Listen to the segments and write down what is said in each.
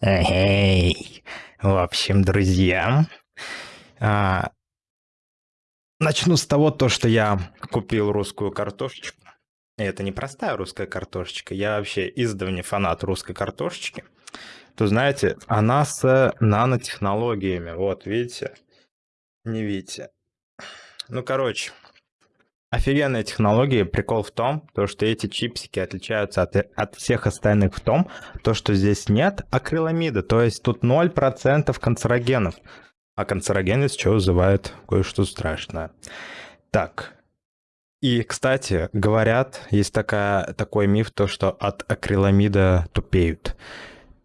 Эй, в общем, друзья, а, начну с того, то, что я купил русскую картошечку. И это не простая русская картошечка, я вообще издавний фанат русской картошечки. То знаете, она с нанотехнологиями, вот видите, не видите. Ну, короче, Офигенная технология. Прикол в том, то, что эти чипсики отличаются от, от всех остальных в том, то, что здесь нет акриламида. То есть тут 0% канцерогенов. А канцерогенность что вызывает кое-что страшное. Так. И, кстати, говорят, есть такая, такой миф, то, что от акриламида тупеют.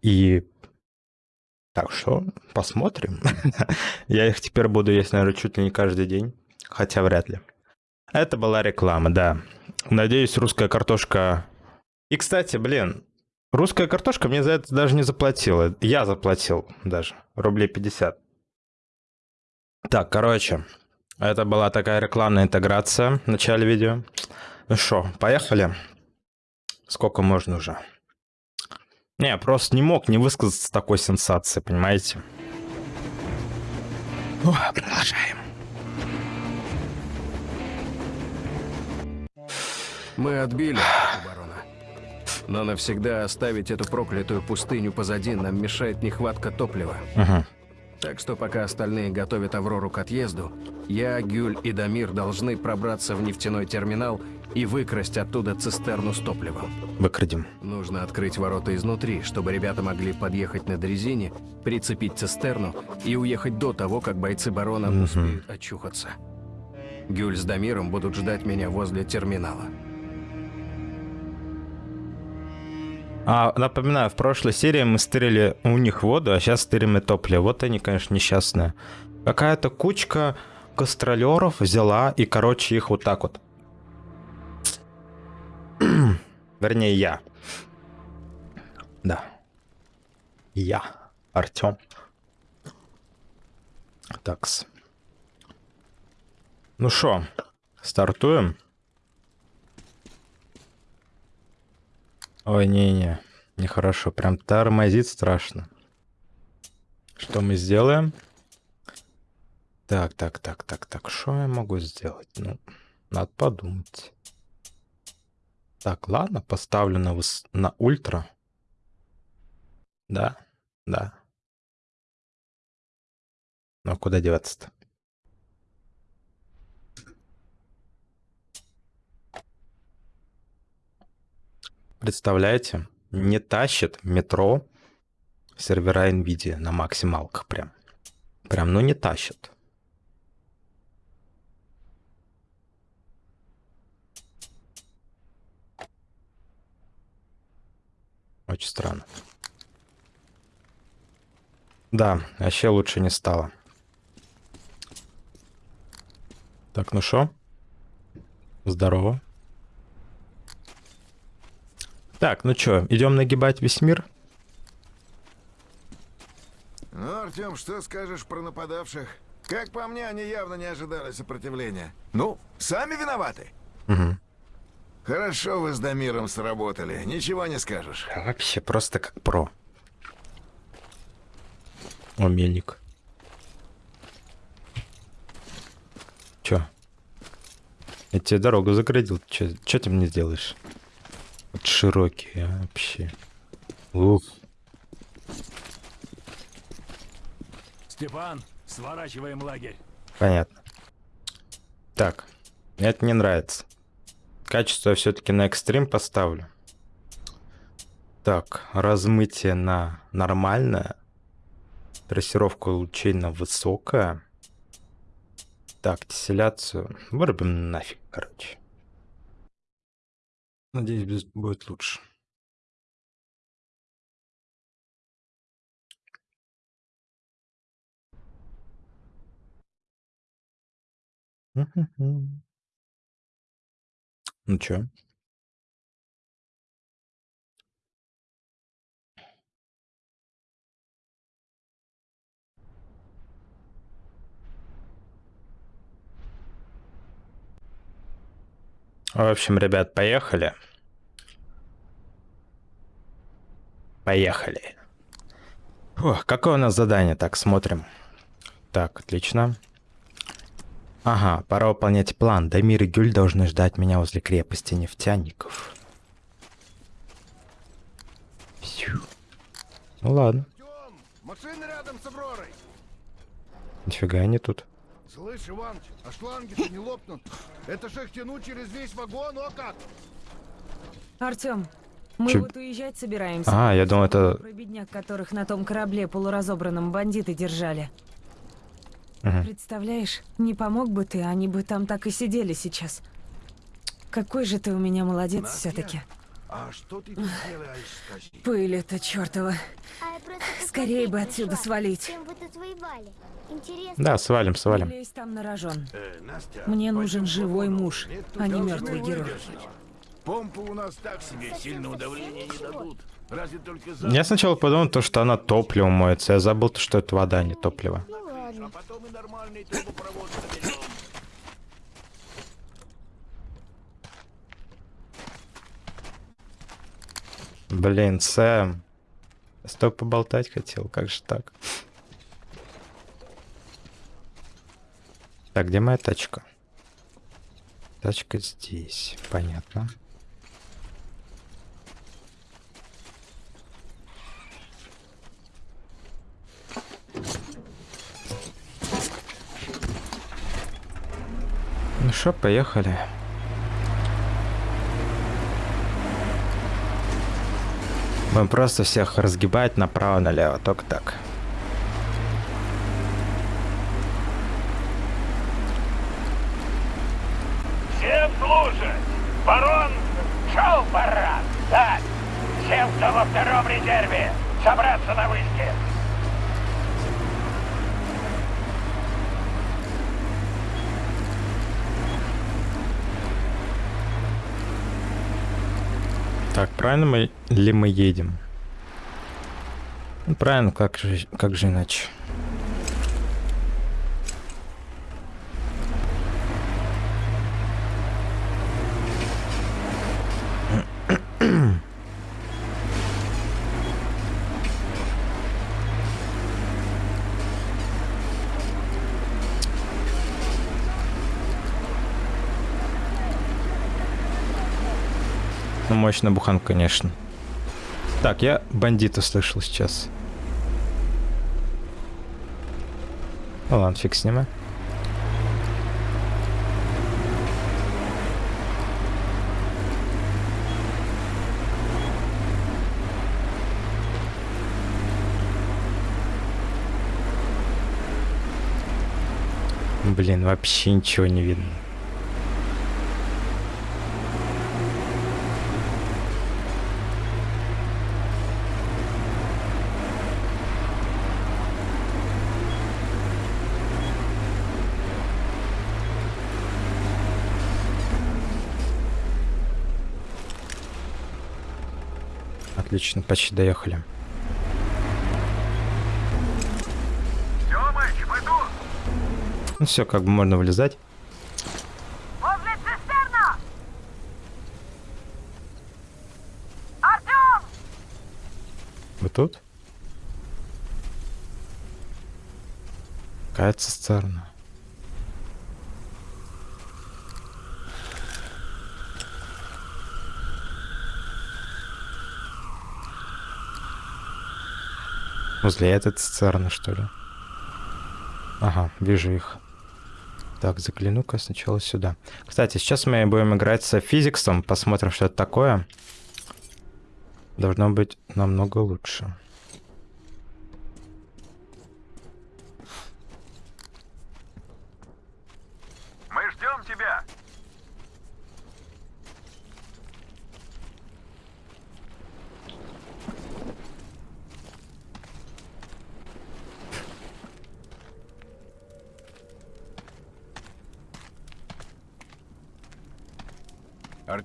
И так что посмотрим. Я их теперь буду есть, наверное, чуть ли не каждый день. Хотя вряд ли. Это была реклама, да. Надеюсь, русская картошка... И, кстати, блин, русская картошка мне за это даже не заплатила. Я заплатил даже. Рублей 50. Так, короче, это была такая рекламная интеграция в начале видео. Ну что, поехали? Сколько можно уже? Не, просто не мог не высказаться такой сенсации, понимаете? О, продолжаем. Мы отбили оборона. Но навсегда оставить эту проклятую пустыню позади нам мешает нехватка топлива. Угу. Так что пока остальные готовят Аврору к отъезду, я, Гюль и Дамир должны пробраться в нефтяной терминал и выкрасть оттуда цистерну с топливом. Выкрадем. Нужно открыть ворота изнутри, чтобы ребята могли подъехать на дрезине, прицепить цистерну и уехать до того, как бойцы барона угу. успеют очухаться. Гюль с Дамиром будут ждать меня возле терминала. А, напоминаю, в прошлой серии мы стырили у них воду, а сейчас стырим и топливо. Вот они, конечно, несчастные. Какая-то кучка гастролеров взяла и, короче, их вот так вот. Вернее, я. Да. Я. Артем. Такс. Ну что, стартуем? Ой, не-не, нехорошо. Прям тормозит страшно. Что мы сделаем? Так, так, так, так, так. Что я могу сделать? Ну, надо подумать. Так, ладно, поставлю на, выс... на ультра. Да, да. А куда деваться-то? Представляете, не тащит метро сервера NVIDIA на максималках прям. Прям, ну не тащит. Очень странно. Да, вообще лучше не стало. Так, ну что? Здорово. Так, ну что, идем нагибать весь мир? Ну, Артем, что скажешь про нападавших? Как по мне, они явно не ожидали сопротивления. Ну, сами виноваты. Угу. Хорошо вы с Дамиром сработали, ничего не скажешь. А вообще просто как про. О, мельник. Чё? Я тебе дорогу заградил. Чё, чё ты мне сделаешь? Вот широкие а, вообще. Ух. Степан, сворачиваем лагерь. Понятно. Так, это не нравится. Качество я все-таки на экстрим поставлю. Так, размытие на нормальное. Трассировка лучей на высокое. Так, тесселяцию вырубим нафиг, короче. Надеюсь, будет лучше. Ну чё? В общем, ребят, поехали. Поехали. Фух, какое у нас задание? Так, смотрим. Так, отлично. Ага, пора выполнять план. Дамир и Гюль должны ждать меня возле крепости нефтяников. Псю. Ну ладно, нифига они тут. Слышь, Иваныч, а шланги-то не лопнут. Это же их тянуть через весь вагон, о как! Артём, мы Чё- вот уезжать собираемся. А, я думал, это... Про бедняк, которых на том корабле полуразобранном бандиты держали. Мгм. Представляешь, не помог бы ты, они бы там так и сидели сейчас. Какой же ты у меня молодец все таки А что ты тут делаешь, скажи? Пыль эта чёртова. А Скорее бы отсюда пришла, свалить. Чем вы тут воевали? Интересно. Да, свалим, Не свалим. лезь там на рожон. Э, Настя, Мне нужен живой муж, Нет, а не мертвый герой. Помпы у нас так себе, сильного давления не дадут. Разве только за... Я сначала подумал, то, что она топливом моется. Я забыл, то, что это вода, а не топливо. Ну ладно. А потом и нормальный трубопровод Блин, Сэм. Я поболтать хотел, как же так? Так, где моя тачка? Тачка здесь, понятно. Ну что, поехали. Будем просто всех разгибать направо-налево, только так. Всем слушать! Барон шел парад! Так, всем, кто во втором резерве, собраться на вышке! Так, правильно мы ли мы едем? Ну, правильно, как же, как же иначе? Мощная буханка, конечно. Так, я бандита слышал сейчас. Ну ладно, фиг с ним. а. Блин, вообще ничего не видно. Отлично, почти доехали. Тёмыч, мы тут! Ну все, как бы можно вылезать. Возле цистерна! Артём! Вы тут? Какая цистерна? Возле этой цистерны, что ли? Ага, вижу их. Так, загляну-ка сначала сюда. Кстати, сейчас мы будем играть с физиксом. Посмотрим, что это такое. Должно быть намного лучше.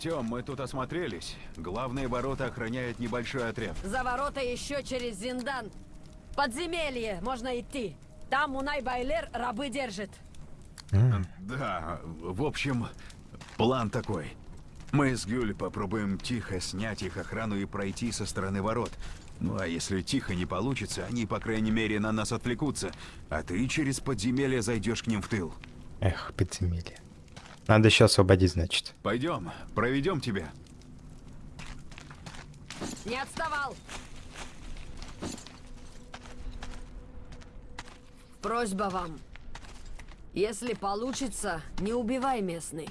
Артем, мы тут осмотрелись. Главные ворота охраняет небольшой отряд. За ворота еще через Зиндан. Подземелье можно идти. Там Мунай Байлер рабы держит. Да, в общем, план такой. Мы с Гюль попробуем тихо снять их охрану и пройти со стороны ворот. Ну а если тихо не получится, они, по крайней мере, на нас отвлекутся, а ты через подземелье зайдешь к ним в тыл. Эх, подземелье. Надо еще освободить, значит. Пойдем, проведем тебя. Не отставал! Просьба вам. Если получится, не убивай местный.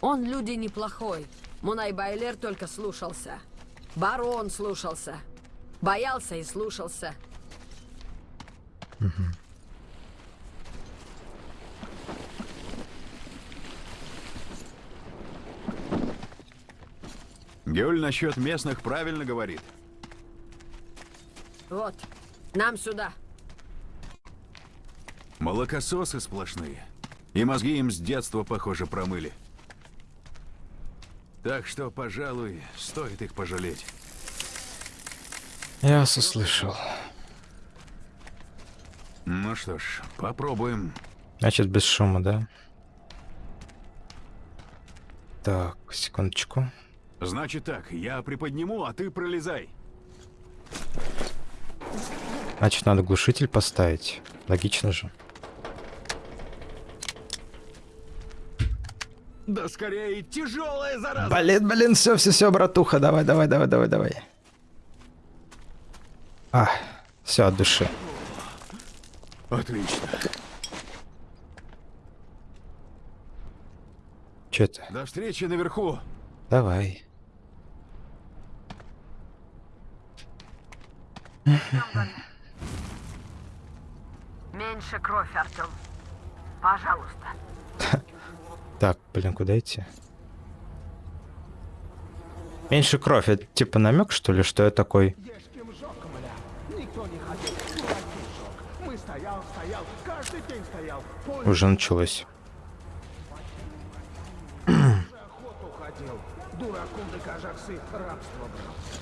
Он люди неплохой. Мунай Байлер только слушался. Барон слушался. Боялся и слушался. Гюль насчет местных правильно говорит. Вот, нам сюда. Молокососы сплошные. И мозги им с детства, похоже, промыли. Так что, пожалуй, стоит их пожалеть. Я вас услышал. Ну что ж, попробуем. Значит, без шума, да? Так, секундочку. Значит так, я приподниму, а ты пролезай. Значит, надо глушитель поставить. Логично же. Да скорее, тяжелая зараза! Блин, блин, все, все, все, братуха, давай, давай, давай, давай, давай. А, все, от души. Отлично. Че это? До встречи наверху. Давай. Меньше кровь, Артем. Пожалуйста. Так, блин, куда идти? Меньше кровь, это типа намек, что ли, что я такой? Уже началось. охоту ходил. Дураком до кажахсы рабство брал.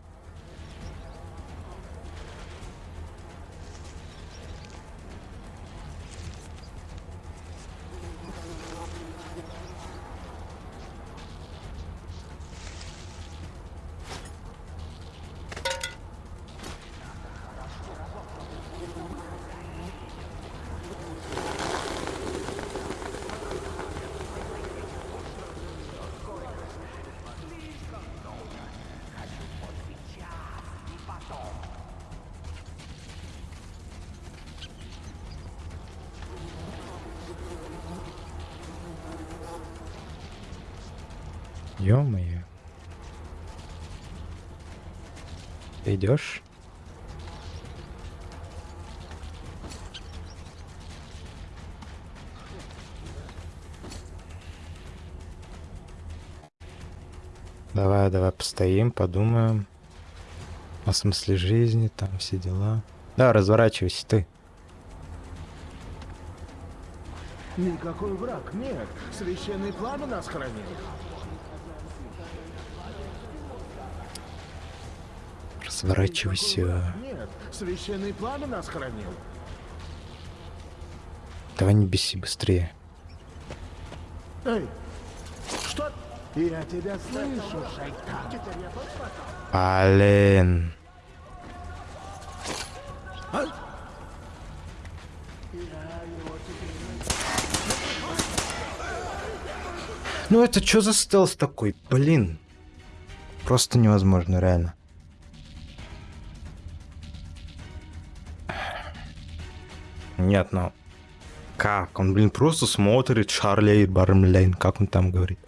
идешь? Давай, давай постоим, подумаем о смысле жизни, там все дела. Да, разворачивайся ты. Никакой враг, нет. Священный пламя нас хранит. Разворачивайся. Нет, священный пламя нас хранил. Давай не беси быстрее. Эй, что? Я тебя слышу, шайтан. Блин. Ну это что за стелс такой? Блин. Просто невозможно, реально. Нет, ну... Как? Он, блин, просто смотрит Шарли Бармлейн, как он там говорит.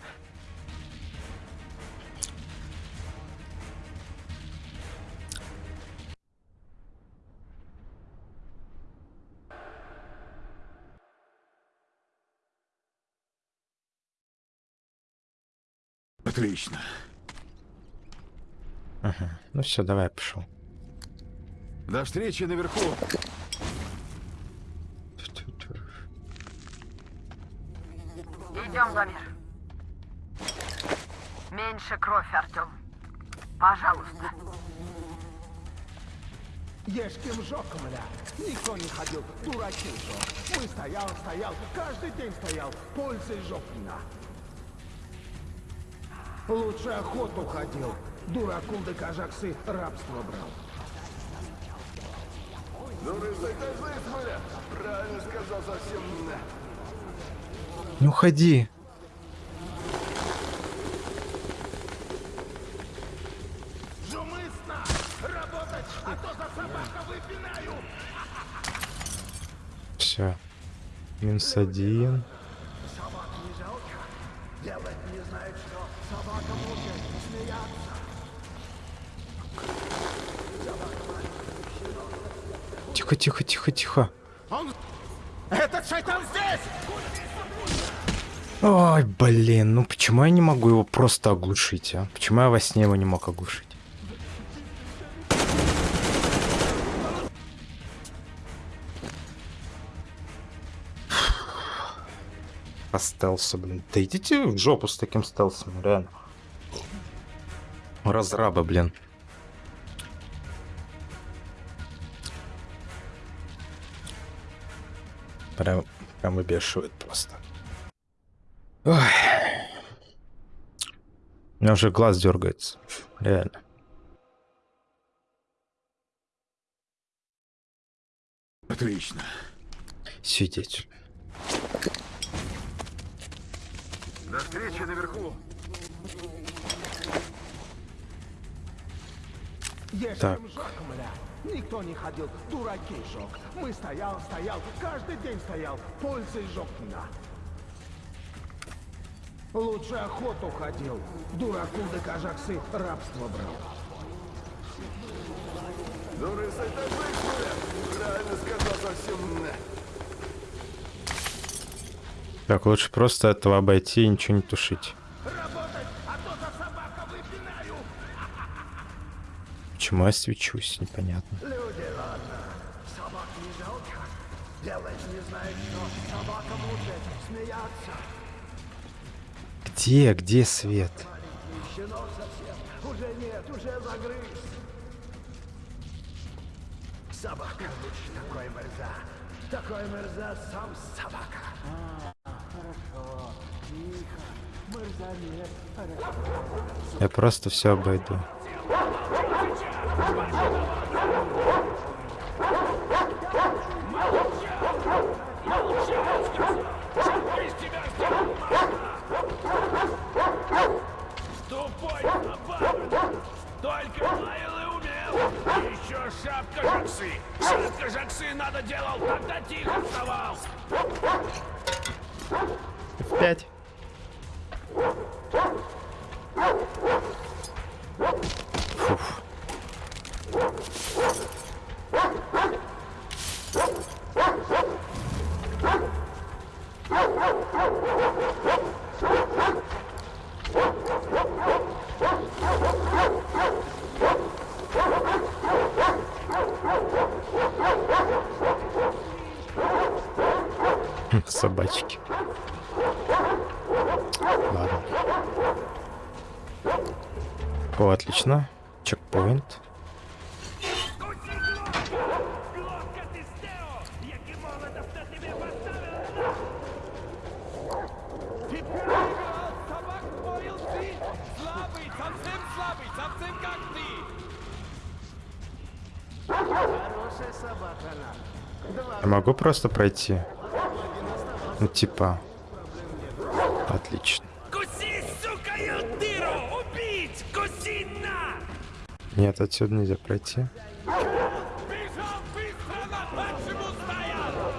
Отлично. Ага. Ну все, давай, пошел. До встречи наверху. Идем, Дамир. Меньше кровь, Артем. Пожалуйста. Ешким жоком, ля. Никто не ходил, дураки жок. Мы стоял, стоял, каждый день стоял. Пользой жопина. Лучше охоту ходил. Дураку да кажаксы рабство брал. Ну, рысай, так смотря. Правильно сказал совсем. Не уходи. Жумысно! Работать, а то за собака выпинаю! Все. Минус один. Собак не жалко. Делать не знает что. Собака может смеяться. Тихо, тихо, тихо, тихо. Он... Этот шайтан здесь! Ой, блин, ну почему я не могу его просто оглушить, а? Почему я во сне его не мог оглушить? По стелсу, блин. Да идите в жопу с таким стелсом, реально. Разраба, блин. Прям, прям выбешивает просто. Ой. У меня уже глаз дергается. Реально. Отлично. Сидеть. До встречи наверху. Так. Никто не ходил, дураки жок. Мы стоял, стоял, каждый день стоял. Пользой жопина. Лучше охоту ходил. Дураку да кажаксы рабство брал. Рысай, так смотря. Правильно сказал совсем. Так, лучше просто этого обойти и ничего не тушить. Работать, а то за собака выпинаю. Почему я свечусь, непонятно. Люди, ладно. Собак не жалко. Делать не знает что. Собака может смеяться. Где, где свет? Собака лучше такой мерза. Такой мерза сам собака. хорошо. Тихо. Мерза нет. Хорошо. Я просто все обойду. Шутка надо делал, когда тихо вставал. F5. Просто пройти? Ну, типа. Отлично. Нет, отсюда нельзя пройти. Стоял!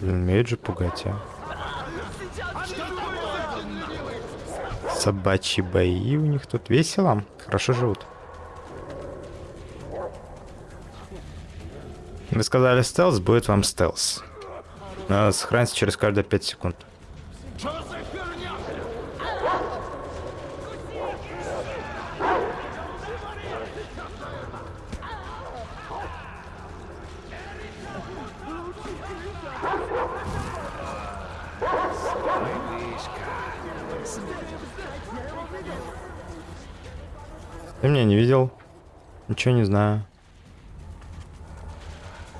Блин, умеют же пугать, а. Собачьи бои у них тут весело. Хорошо живут. Вы сказали стелс, будет вам стелс. Но сохранится через каждые 5 секунд. Ничего не знаю.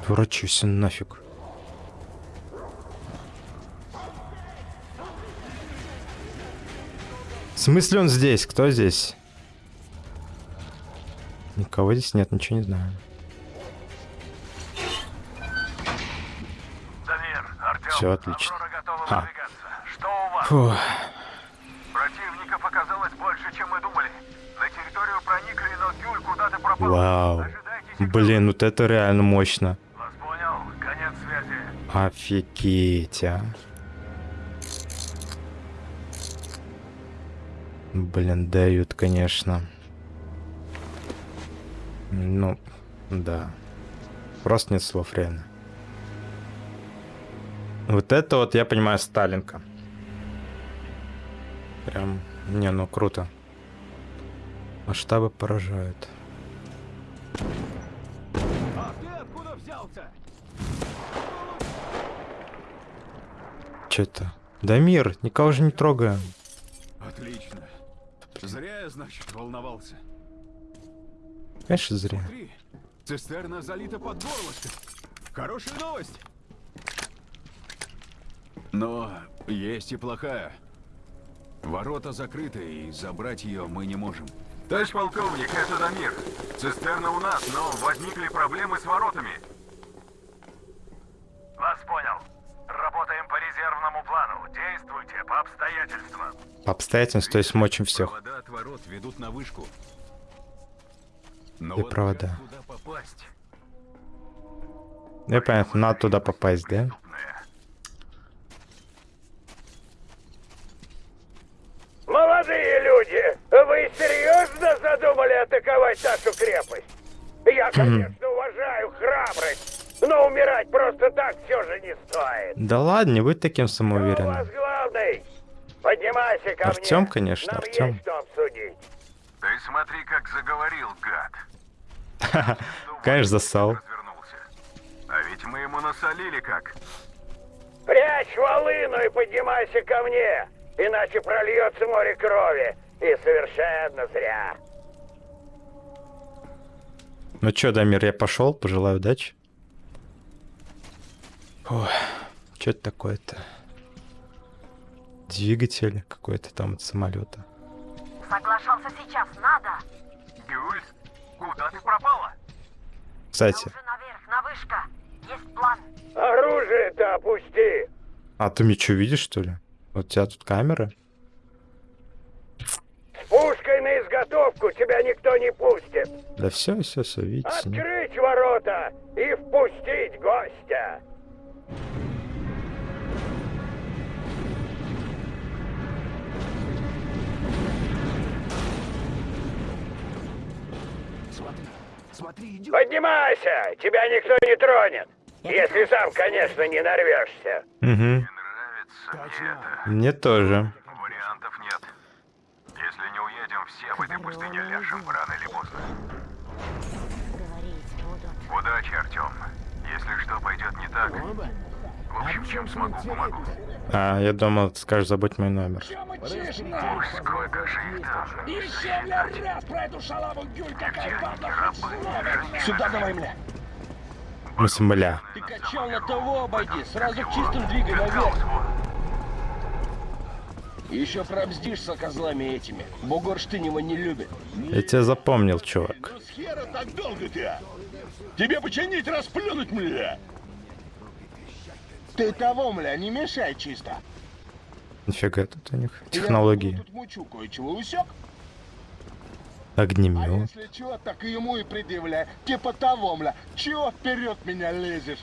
Дурачусь нафиг. В смысле он здесь? Кто здесь? Никого здесь нет, ничего не знаю. Все отлично. А. Что Вау. Блин, вот это реально мощно. Вас понял. Офигеть, а. Блин, дают, конечно. Ну, да. Просто нет слов, реально. Вот это вот, я понимаю, Сталинка. Прям, не, ну круто. Масштабы поражают. Че это? Да мир, никого же не трогаем. Отлично. Зря я, значит, волновался. Конечно, зря. Смотри, цистерна залита под горлышко. Хорошая новость. Но есть и плохая. Ворота закрыты, и забрать ее мы не можем. Товарищ полковник, это Дамир. Цистерна у нас, но возникли проблемы с воротами. Вас понял. Действуйте по обстоятельствам. По обстоятельствам, то есть мочим всех. Провода от ворот ведут на вышку. Но И вот провода. как туда попасть? Я понятно, надо туда попасть, да? Молодые люди, вы серьезно задумали атаковать нашу крепость? Я, конечно, уважаю храбрость, но умирать просто так все же не стоит. Да ладно, не будь таким У вас самоуверенным. главный. Поднимайся ко Артем, мне. конечно, Нам Артем. Ты смотри, как заговорил, гад. Конечно, засал. А ведь мы ему насолили как. Прячь волыну и поднимайся ко мне, иначе прольется море крови. И совершенно зря. Ну чё, Дамир, я пошел, пожелаю удачи. Ой, что это такое-то? Двигатель какой-то там от самолета. Соглашался сейчас, надо. Гюль, куда ты пропала? Кстати, Наверх, на вышка. Есть план. Оружие-то опусти. а ты меня что, видишь, что ли? Вот у тебя тут камера. С пушкой на изготовку тебя никто не пустит. Да все, все, все, видите. Открыть ворота и впустить гостя. Поднимайся, тебя никто не тронет. Если сам, конечно, не нарвешься. Угу. Мне тоже. Вариантов нет. Если не уедем, все в этой пустыне ляжем рано или поздно. Удачи, Артем. Если что пойдет не так, в общем, чем смогу, помогу. А, я думал, ты скажешь, забудь мой номер. Уж сколько же их там. Еще бля, раз про эту шалаву Гюль, какая падла. Сюда давай, бля. Мы смыля. Ты качал на того обойди, сразу чистым двигай наверх. Еще пробздишься козлами этими. Бугор Штынева не любит. Я тебя запомнил, чувак. С хера так долго ты, а? Тебе починить, расплюнуть, мля. Ты того, мля, не мешай чисто. Нифига тут у них Я технологии. тут мучу кое-чего усек. Огнемет. Если чего, так и ему и предъявляй. Типа того, мля. Чего вперед меня лезешь?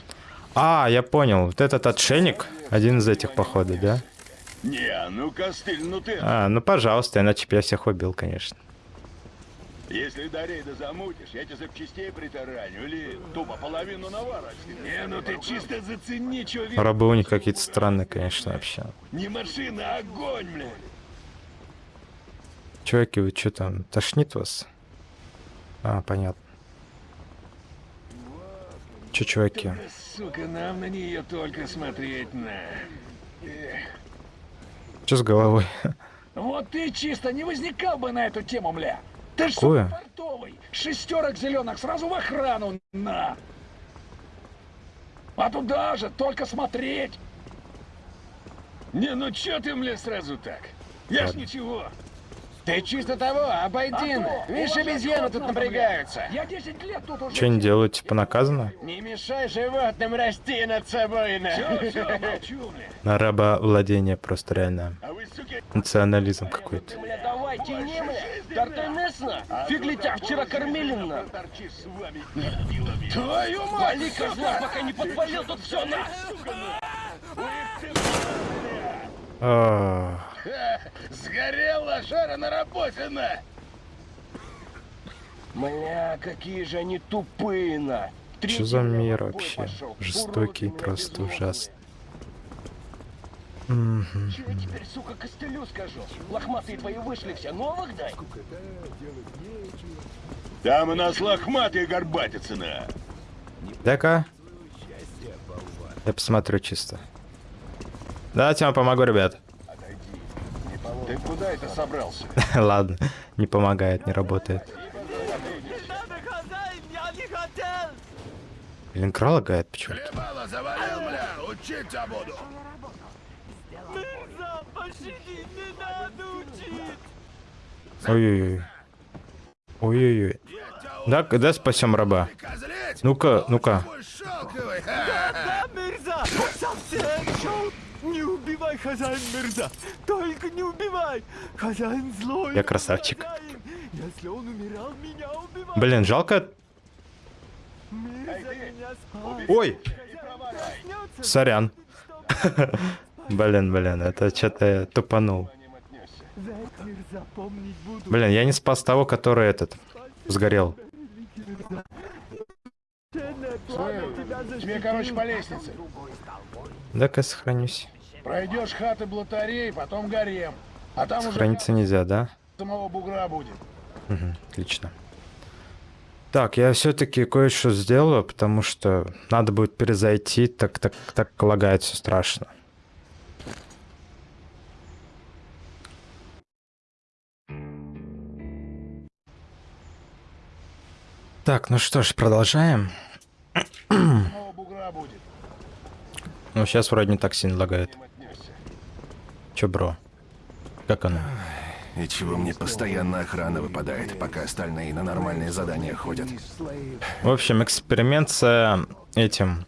А, я понял. Вот этот отшельник, один из этих, походу, да? Не, ну костыль, ну ты... А, ну пожалуйста, иначе бы я всех убил, конечно. Если до рейда замутишь, я тебе запчастей притараню или тупо половину наварочки. Не, ну ты чисто зацени, что видишь. Рабы у них какие-то странные, конечно, вообще. Не машина, а огонь, бля. Чуваки, вы что там, тошнит вас? А, понятно. Че, чуваки? Сука, нам на нее только смотреть на. Эх. Что с головой? Вот ты чисто не возникал бы на эту тему, мля. Ты ж Какое? сука, портовый. Шестерок зеленых сразу в охрану, на. А туда же, только смотреть. Не, ну чё ты, мля, сразу так? Я ж Ладно. ничего. Ты чисто того, обойди. А Видишь, обезьяны тут напрягаются. Я 10 лет тут уже. Что они делают? Типа наказано? Не мешай животным расти над собой, на. На рабовладение просто реально. А Национализм какой-то. Мясно. Фиг ли тебя вчера кормили, на. Твою мать! Вали, козла, пока не подпалил тут все, на. А, Ха, Сгорел лошара на работе, на. Бля, какие же они тупые, на. Что за мир вообще? Жестокий, просто ужасный. Мгм. Чего теперь, сука, костылю скажу? Лохматые твои вышли все, новых дай. Там у нас лохматые горбатицы, на. Дай-ка. Я посмотрю чисто. Давайте я вам помогу, ребят. Ты куда это собрался? Ладно, не помогает, не работает. Блин, крал лагает почему-то. Ой-ой-ой. Ой-ой-ой. Да, да, спасем раба. Ну-ка, ну-ка. Шелковый, Да, Мирза! Совсем шел! Не убивай, хозяин Мирза! Только не убивай! Хозяин злой! Я красавчик. хозяин. Если он умирал, меня убивал! Блин, жалко. Мирза меня спас! Ой! Сорян. Блин, блин, это что-то я тупанул. Блин, я не спас того, который этот сгорел. Тебе, короче, по лестнице. Дай-ка сохранюсь. Пройдешь хаты блатарей, потом гарем. А там уже Сохраниться нельзя, да? самого бугра будет. Угу, отлично. Так, я все-таки кое-что сделаю, потому что надо будет перезайти, так, так, так лагает все страшно. Так, ну что ж, продолжаем. Самого бугра будет. Ну, сейчас вроде не так сильно лагает. Чё, бро? Как оно? И чего мне постоянно охрана выпадает, пока остальные на нормальные задания ходят. В общем, эксперимент с этим...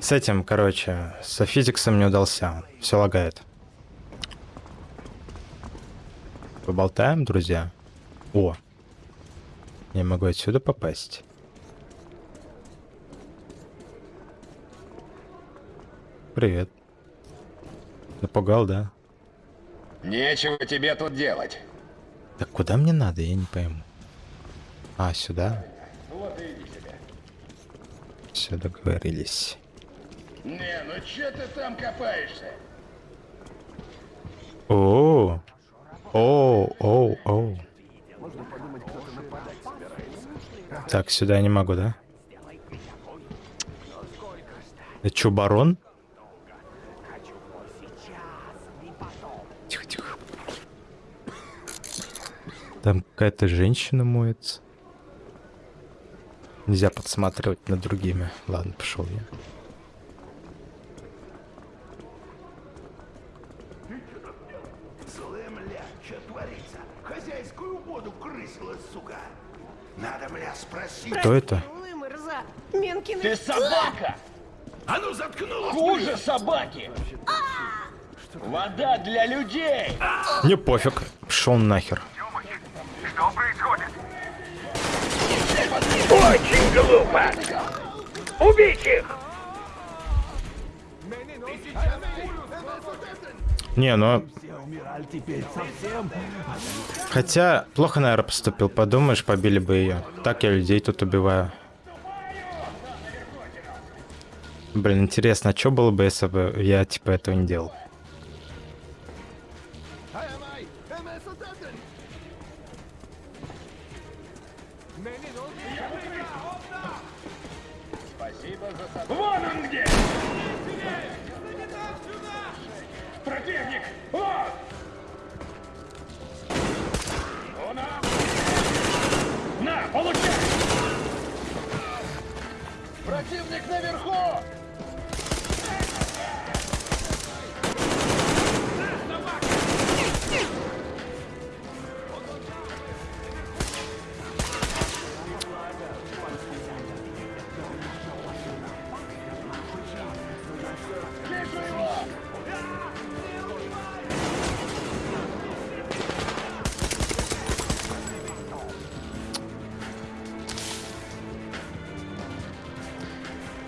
С этим, короче, со физиксом не удался. Все лагает. Поболтаем, друзья? О! Я могу отсюда попасть. Привет. Напугал, да? Нечего тебе тут делать. Так куда мне надо, я не пойму. А, сюда? Вот иди себе. Все договорились. Не, ну че ты там копаешься? О, о, о, о. Так, сюда я не могу, да? Это что, барон? Тихо, тихо. Там какая-то женщина моется. Нельзя подсматривать над другими. Ладно, пошел я. Злым, бля, что творится? Хозяйскую воду крысила, сука. Надо, бля, спросить. Кто это? Ты собака! А ну заткнулась! Хуже собаки! Вода для людей! Мне пофиг. Пошел нахер. Что происходит? Очень глупо! Убить их! Не, ну... Хотя, плохо, наверное, поступил. Подумаешь, побили бы ее. Так я людей тут убиваю. Блин, интересно, а что было бы, если бы я, типа, этого не делал?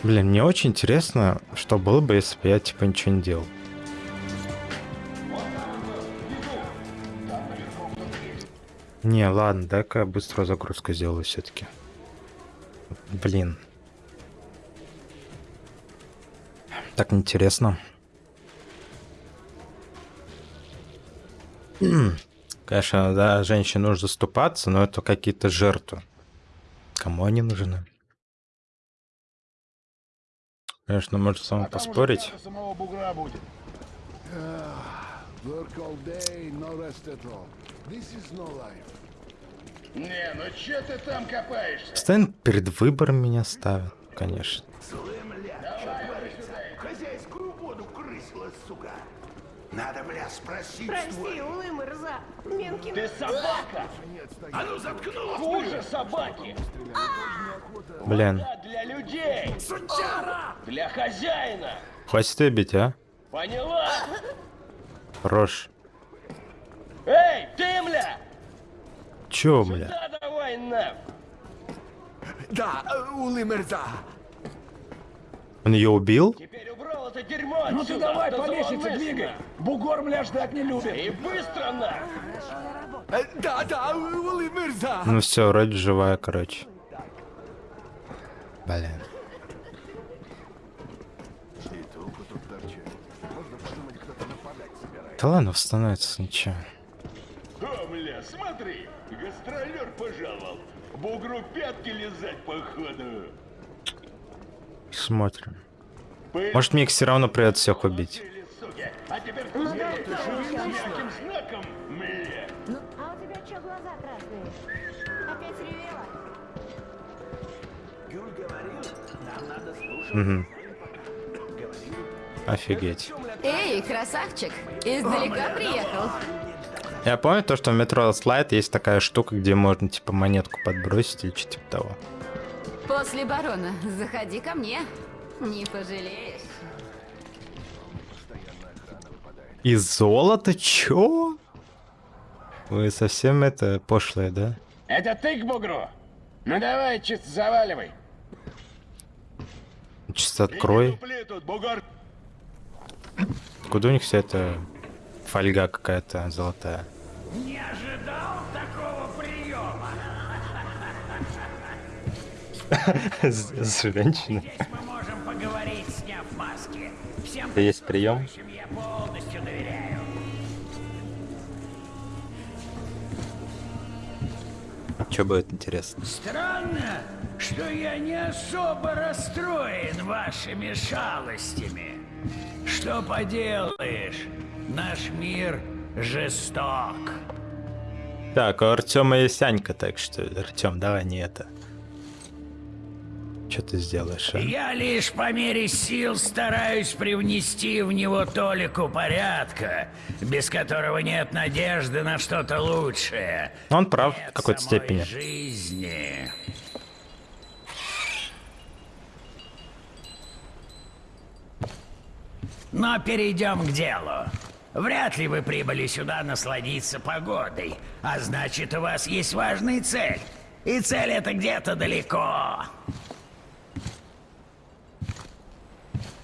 Блин, мне очень интересно, что было бы, если бы я типа ничего не делал. Не, ладно, дай-ка я быструю загрузку сделаю все-таки. Блин. Так интересно. Конечно, да, женщине нужно заступаться, но это какие-то жертвы. Кому они нужны? Конечно, может сам А поспорить. самого бугра будет. Не, ну че ты там копаешься? Постоянно перед выбором меня ставят, конечно. Хозяйскую воду крысила, сука. Надо, бля, спросить Прости, Улы Мырза. Менкин... Ты собака! А ну заткнулась! Хуже собаки! Блин, для людей! Сучара! Для хозяина! хватит бить, а? Поняла? Хорош. Эй, ты, мля! Чё, бля? Да, давай на! Да, Улы Мырза. Он ее убил? Теперь убрал это дерьмо Ну ты давай, зловмысленно. двигай. Бугор, мля, ждать не любит. И быстро на! Да, да, Улы Мырза. Ну все, вроде живая, короче. Блин. Да ладно, становится ничего. О, мля, смотри! Гастролер пожаловал! Бугру пятки лизать, походу! Смотрим. Может, мне все равно придется всех убить. Угу. Офигеть. Эй, красавчик, издалека приехал. Я помню то, что в метро слайд есть такая штука, где можно типа монетку подбросить или что-то типа того. После барона заходи ко мне. Не пожалеешь. Из золота? Чё? Вы совсем это пошлые, да? Это ты к бугру? Ну давай, чисто заваливай. Чисто открой. Тут! Куда у них вся эта фольга какая-то золотая? Не ожидал такого приема. поговорить, сняв маски. Всем есть прием? я полностью доверяю. Что будет интересно? Странно, что я не особо расстроен вашими шалостями. Что поделаешь, наш мир жесток. Так, у Артема есть Анька, так что, Артем, давай не это. Что ты сделаешь, а? Я лишь по мере сил стараюсь привнести в него толику порядка, без которого нет надежды на что-то лучшее. Он прав в Нет какой-то самой степени. жизни. Но перейдем к делу. Вряд ли вы прибыли сюда насладиться погодой, а значит, у вас есть важная цель. И цель это где-то далеко.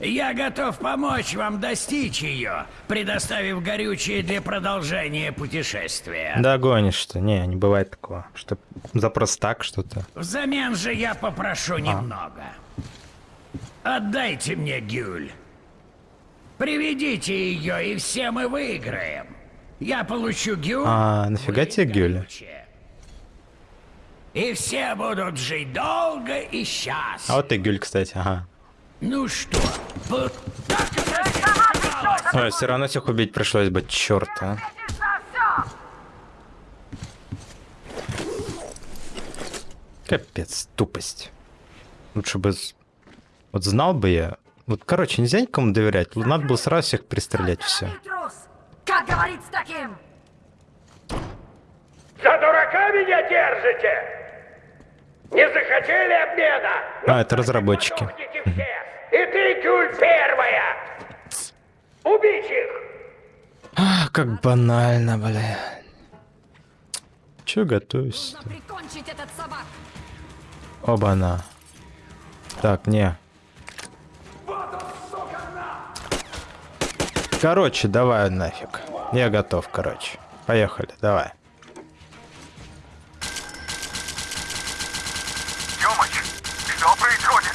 Я готов помочь вам достичь ее, предоставив горючее для продолжения путешествия. Да гонишь ты. Не, не бывает такого. Что за просто так что-то. Взамен же я А. попрошу немного. Отдайте мне Гюль. Приведите ее, и все мы выиграем. Я получу Гюль, А, нафига тебе Гюля? и все будут жить долго и А счастливо. вот и Гюль, кстати, ага. Ну что, вот так это оказалось? Ой, все равно всех убить пришлось бы, черт, а. Капец, тупость. Лучше бы... с- Вот знал бы я... Вот, короче, нельзя никому доверять. Надо было сразу всех пристрелять, все. Как говорить с таким? За дурака меня держите? Не захотели обмена? А, это разработчики. Все! И ты, Кюль, первая! Убить их! А, как банально, бля. Че готовишься? Оба-на. Так, не. Короче, давай нафиг. Я готов, короче. Поехали, давай. Тёмыч, что происходит?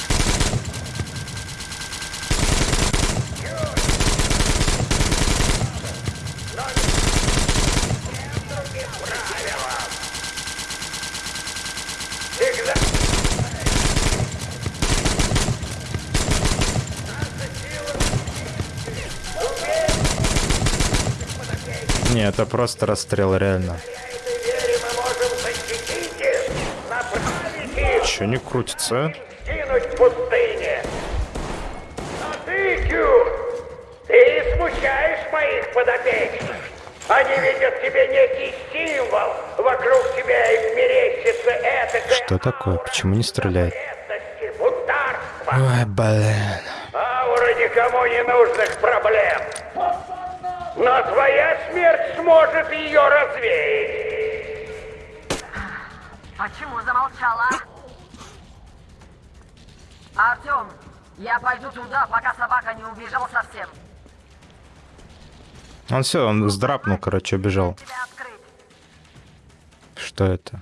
Всегда... Не, это просто расстрел, реально. Че не крутится? а? А. Они видят в тебе некий символ. Вокруг тебя им мерещится это Что такое? Почему не стреляет? Ой, блин. Аура никому не нужных проблем. Но твоя смерть сможет ее развеять. Почему замолчала? Артем, я пойду туда, пока собака не убежал совсем. Он все, он сдрапнул, короче, убежал. Что это?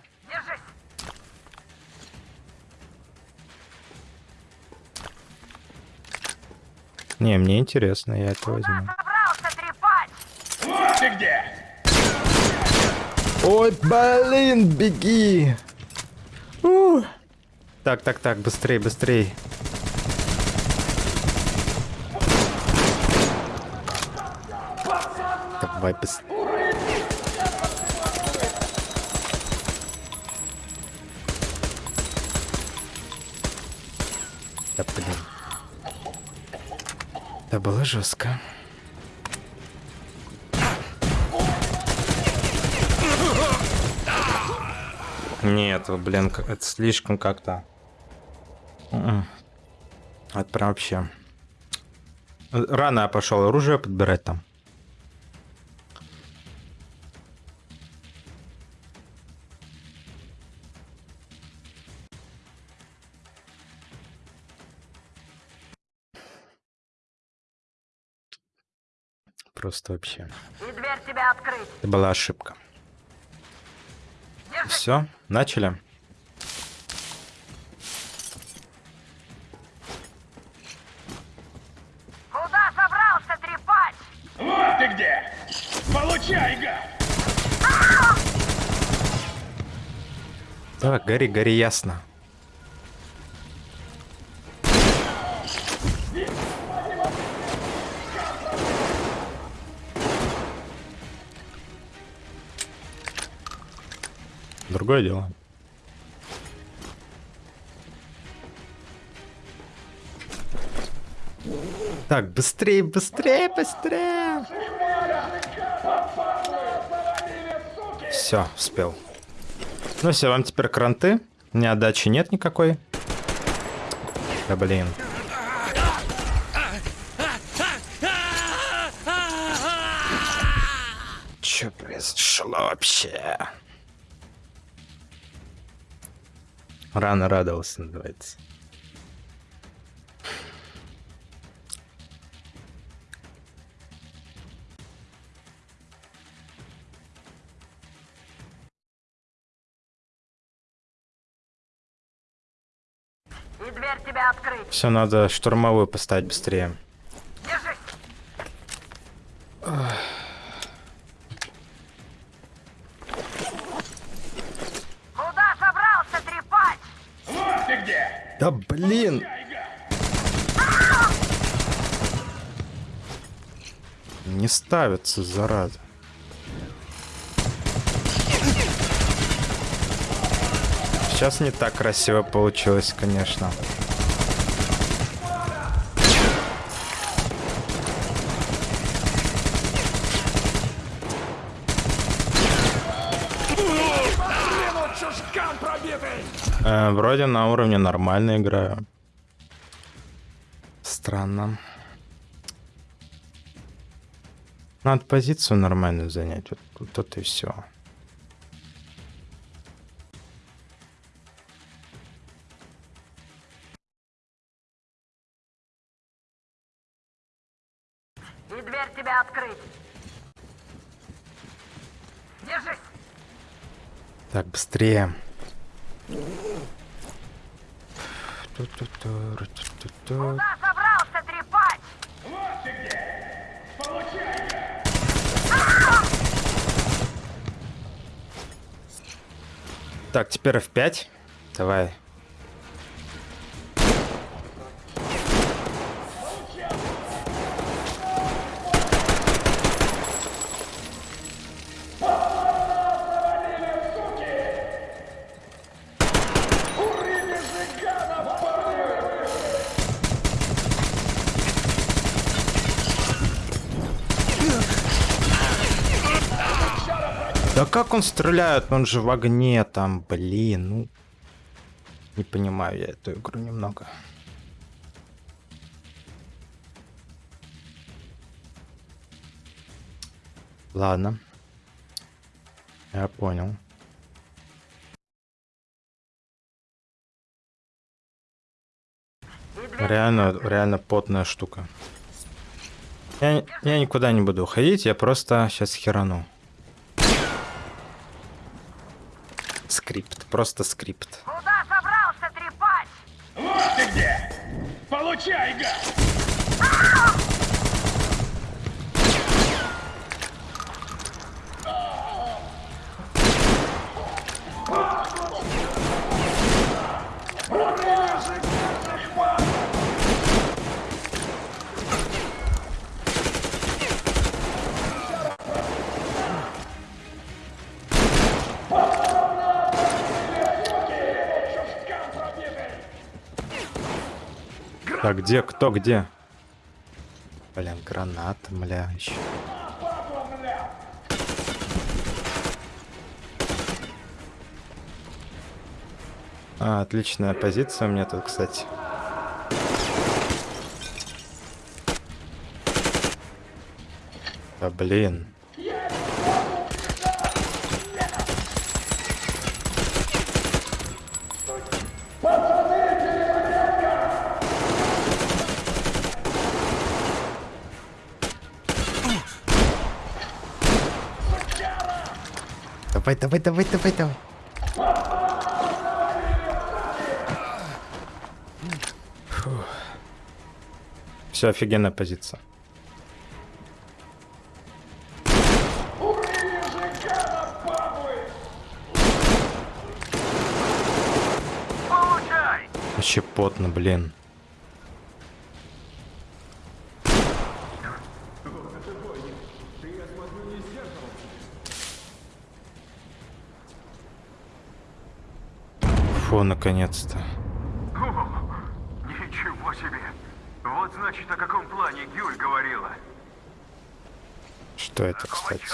Не, мне интересно, я это возьму. Ты где! Ой, блин, беги! У. Так, так, так, быстрей, быстрей. Давай быстрей. Да блин. Это было жестко. Нет, блин, это слишком как-то. М-м. Это прям вообще. Рано я пошел оружие подбирать там. Просто вообще. И дверь тебя открыть. Это была ошибка. Все, начали. Куда собрался трепать? Вот ты где! Получай, гад! Так, гори, гори ясно. Другое дело. Так, быстрее, быстрее, быстрее. Все, успел. Ну все, вам теперь кранты. У меня отдачи нет никакой. Да блин. Че произошло вообще? Рано радовался, называется. Все, надо штурмовую поставить быстрее. Держись. Куда собрался трепать? Вот ты где! Да блин! Не ставится, зараза. Сейчас не так красиво получилось, конечно. Э, вроде на уровне нормально играю. Странно. Надо позицию нормальную занять. Вот, вот это и все. И дверь тебя открыть. Держись. Так, быстрее. Куда собрался трепать? Вот ты где! Так, теперь F5. Давай. Да как он стреляет? Он же в огне там, блин, ну. Не понимаю я эту игру немного. Ладно. Я понял. Реально, реально потная штука. Я, я никуда не буду уходить, я просто сейчас херану. Скрипт, просто скрипт. Куда собрался трепать? Вот ты где! Получай, гад! Так, где, кто, где? Блин, граната, бля, еще. А, отличная позиция у меня тут, кстати. Да блин. Давай, давай, давай, давай, давай. Все, офигенная позиция. Вообще потно, блин. Фу, наконец-то. Ничего себе! Вот значит, о каком плане Гюль говорила. Что это, кстати?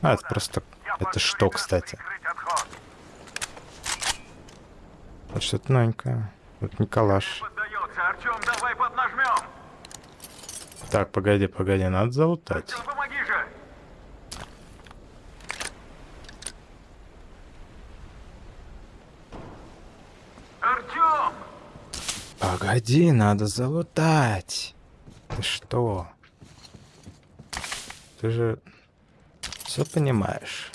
А, это просто... Это что, кстати? Вот что-то новенькое. Вот Николаш. Артем, давай поднажмем! Так, погоди, погоди, надо залутать. Помоги же! Артем! Погоди, надо залутать. Ты что? Ты же все понимаешь.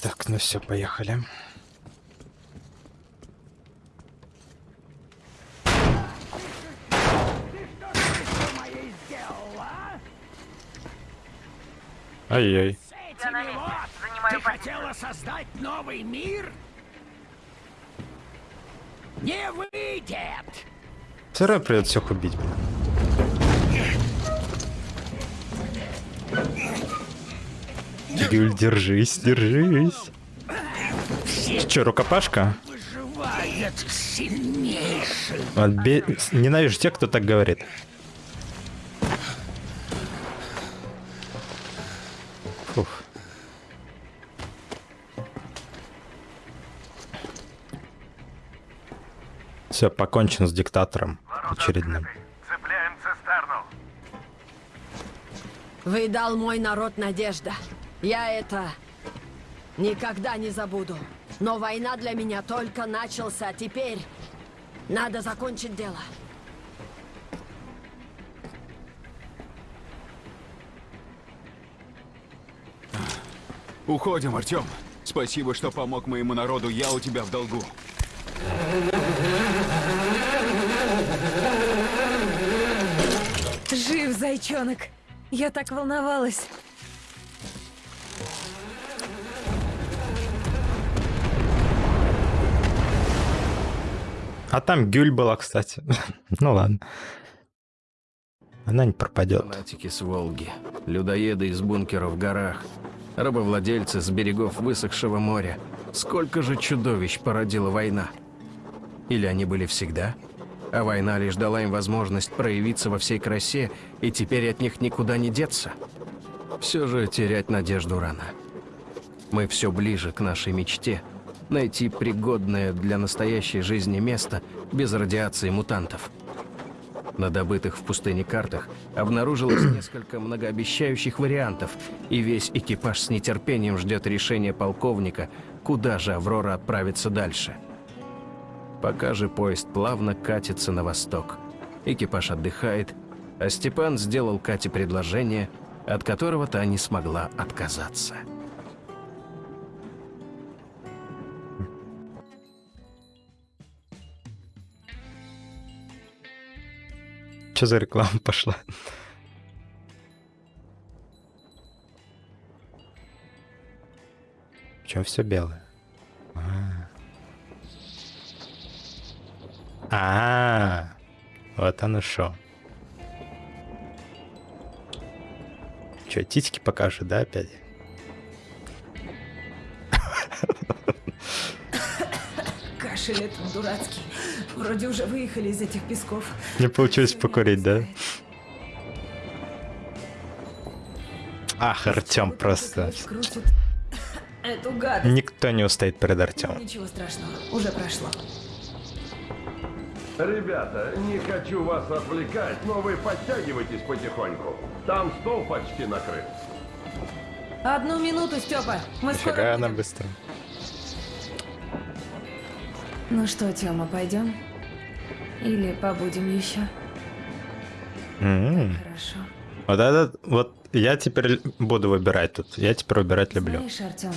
Так, ну все, поехали. Ай-яй. Ты хотела создать новый мир? Не выйдет! Все равно придется всех убить, блин. Гюль, держись, держись. Че, рукопашка? Отбе... Ненавижу тех, кто так говорит. Все, покончен с диктатором очередным. Цепляем цистерну. Вы дал мой народ надежда. Я это никогда не забуду. Но война для меня только начался. Теперь надо закончить дело. Уходим, Артем. Спасибо, что помог моему народу. Я у тебя в долгу. Жив, зайчонок. Я так волновалась. А там Гюль была, кстати. ну ладно. Она не пропадет. Фанатики с Волги, людоеды из бункеров в горах, рабовладельцы с берегов высохшего моря. Сколько же чудовищ породила война? Или они были всегда? А война лишь дала им возможность проявиться во всей красе, и теперь от них никуда не деться? Все же терять надежду рано. Мы все ближе к нашей мечте – найти пригодное для настоящей жизни место без радиации мутантов. На добытых в пустыне картах обнаружилось несколько многообещающих вариантов, и весь экипаж с нетерпением ждет решения полковника, куда же Аврора отправится дальше. Пока же поезд плавно катится на восток. Экипаж отдыхает, а Степан сделал Кате предложение, от которого та не смогла отказаться. Что за реклама пошла? Чем все белое? А. А, вот оно шо. Че, титьки покажет, да, опять? Кашель этот дурацкий. Вроде уже выехали из этих песков. Не получилось покурить, да? Ах, Артем просто. Никто не устоит перед Артемом. Ничего страшного, уже прошло. Ребята, не хочу вас отвлекать, но вы подтягивайтесь потихоньку. Там стол почти накрыт. Одну минуту, Степа. Мы скоро Нифига она будем. быстро. Ну что, Тёма, пойдем? Или побудем еще? М. Хорошо. Вот этот, вот я теперь буду выбирать тут. Я теперь выбирать люблю. Знаешь, Артем,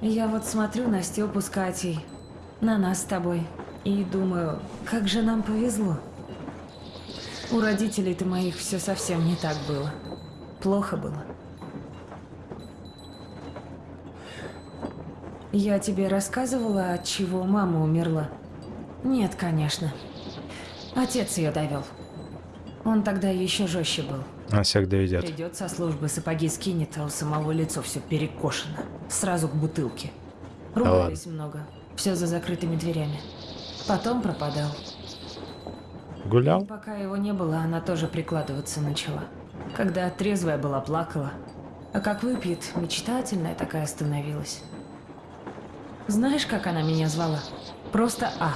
я вот смотрю на Степу с Катей, на нас с тобой, и думаю, как же нам повезло. У родителей-то моих все совсем не так было. Плохо было. Я тебе рассказывала, от чего мама умерла? Нет, конечно. Отец ее довел. Он тогда еще жестче был. Он всех доведет. Придет со службы, сапоги скинет, а у самого лицо все перекошено. Сразу к бутылке. Ругались много. Все за закрытыми дверями. Потом пропадал. Гулял? Пока его не было, она тоже прикладываться начала. Когда трезвая была, плакала. А как выпьет, мечтательная такая становилась. Знаешь, как она меня звала? Просто А.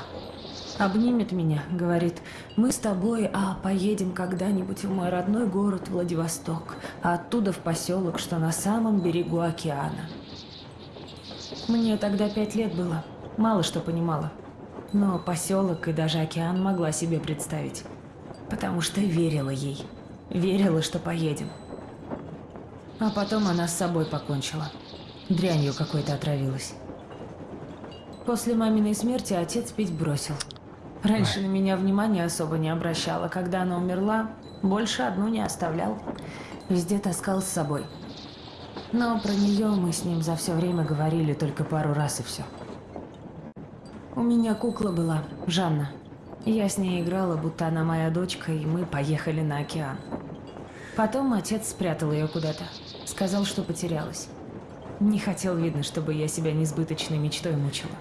Обнимет меня, говорит, мы с тобой, А, поедем когда-нибудь в мой родной город Владивосток, а оттуда в поселок, что на самом берегу океана. Мне тогда пять лет было, мало что понимала. Но поселок и даже океан могла себе представить. Потому что верила ей. Верила, что поедем. А потом она с собой покончила. Дрянью какой-то отравилась. После маминой смерти отец пить бросил. Раньше на меня внимания особо не обращала. Когда она умерла, больше одну не оставлял. Везде таскал с собой. Но про нее мы с ним за все время говорили только пару раз и все. У меня кукла была, Жанна. Я с ней играла, будто она моя дочка, и мы поехали на океан. Потом отец спрятал ее куда-то. Сказал, что потерялась. Не хотел, видно, чтобы я себя несбыточной мечтой мучила.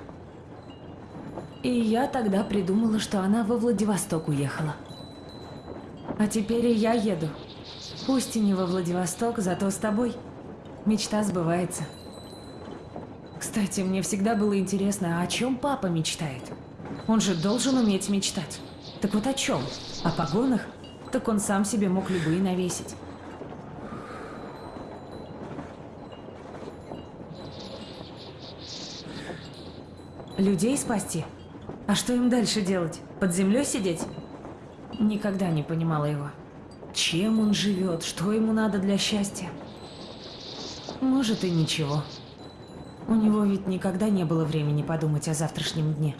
И я тогда придумала, что она во Владивосток уехала. А теперь и я еду. Пусть и не во Владивосток, зато с тобой. Мечта сбывается. Кстати, мне всегда было интересно, о чем папа мечтает? Он же должен уметь мечтать. Так вот о чем? О погонах? Так он сам себе мог любые навесить. Людей спасти? А что им дальше делать? Под землей сидеть? Никогда не понимала его. Чем он живет? Что ему надо для счастья? Может и ничего. У него ведь никогда не было времени подумать о завтрашнем дне.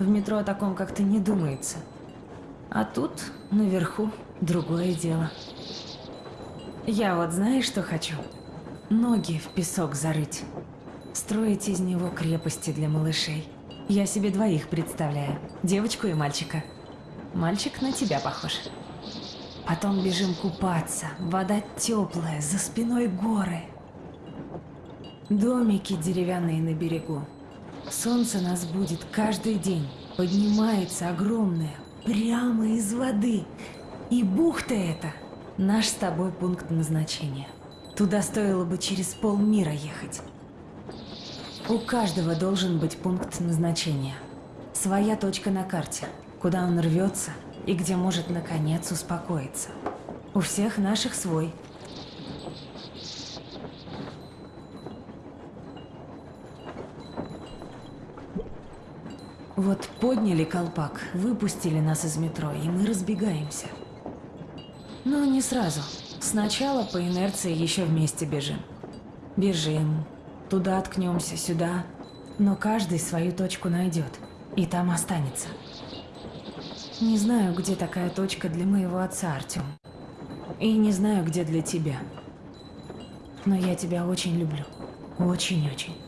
В метро о таком как-то не думается. А тут, наверху, другое дело. Я вот знаешь, что хочу? Ноги в песок зарыть. Строить из него крепости для малышей. Я себе двоих представляю. Девочку и мальчика. Мальчик на тебя похож. Потом бежим купаться. Вода теплая, за спиной горы. Домики деревянные на берегу. Солнце нас будет каждый день. Поднимается огромное, прямо из воды. И бухта эта наш с тобой пункт назначения. Туда стоило бы через полмира ехать. У каждого должен быть пункт назначения. Своя точка на карте, куда он рвется и где может наконец успокоиться. У всех наших свой. Вот подняли колпак, выпустили нас из метро, и мы разбегаемся. Но не сразу. Сначала по инерции еще вместе бежим. Бежим, туда ткнемся, сюда. Но каждый свою точку найдет, и там останется. Не знаю, где такая точка для моего отца, Артем. И не знаю, где для тебя. Но я тебя очень люблю. Очень-очень.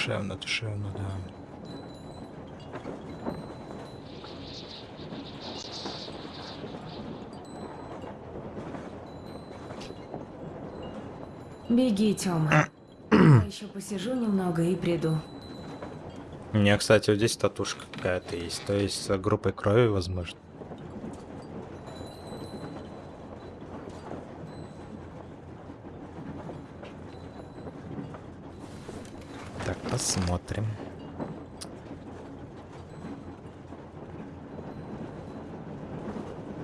Душевно, душевно, да. Беги, Тёма. Я еще посижу немного и приду. У меня, кстати, вот здесь татушка какая-то есть. То есть с группой крови, возможно. Посмотрим.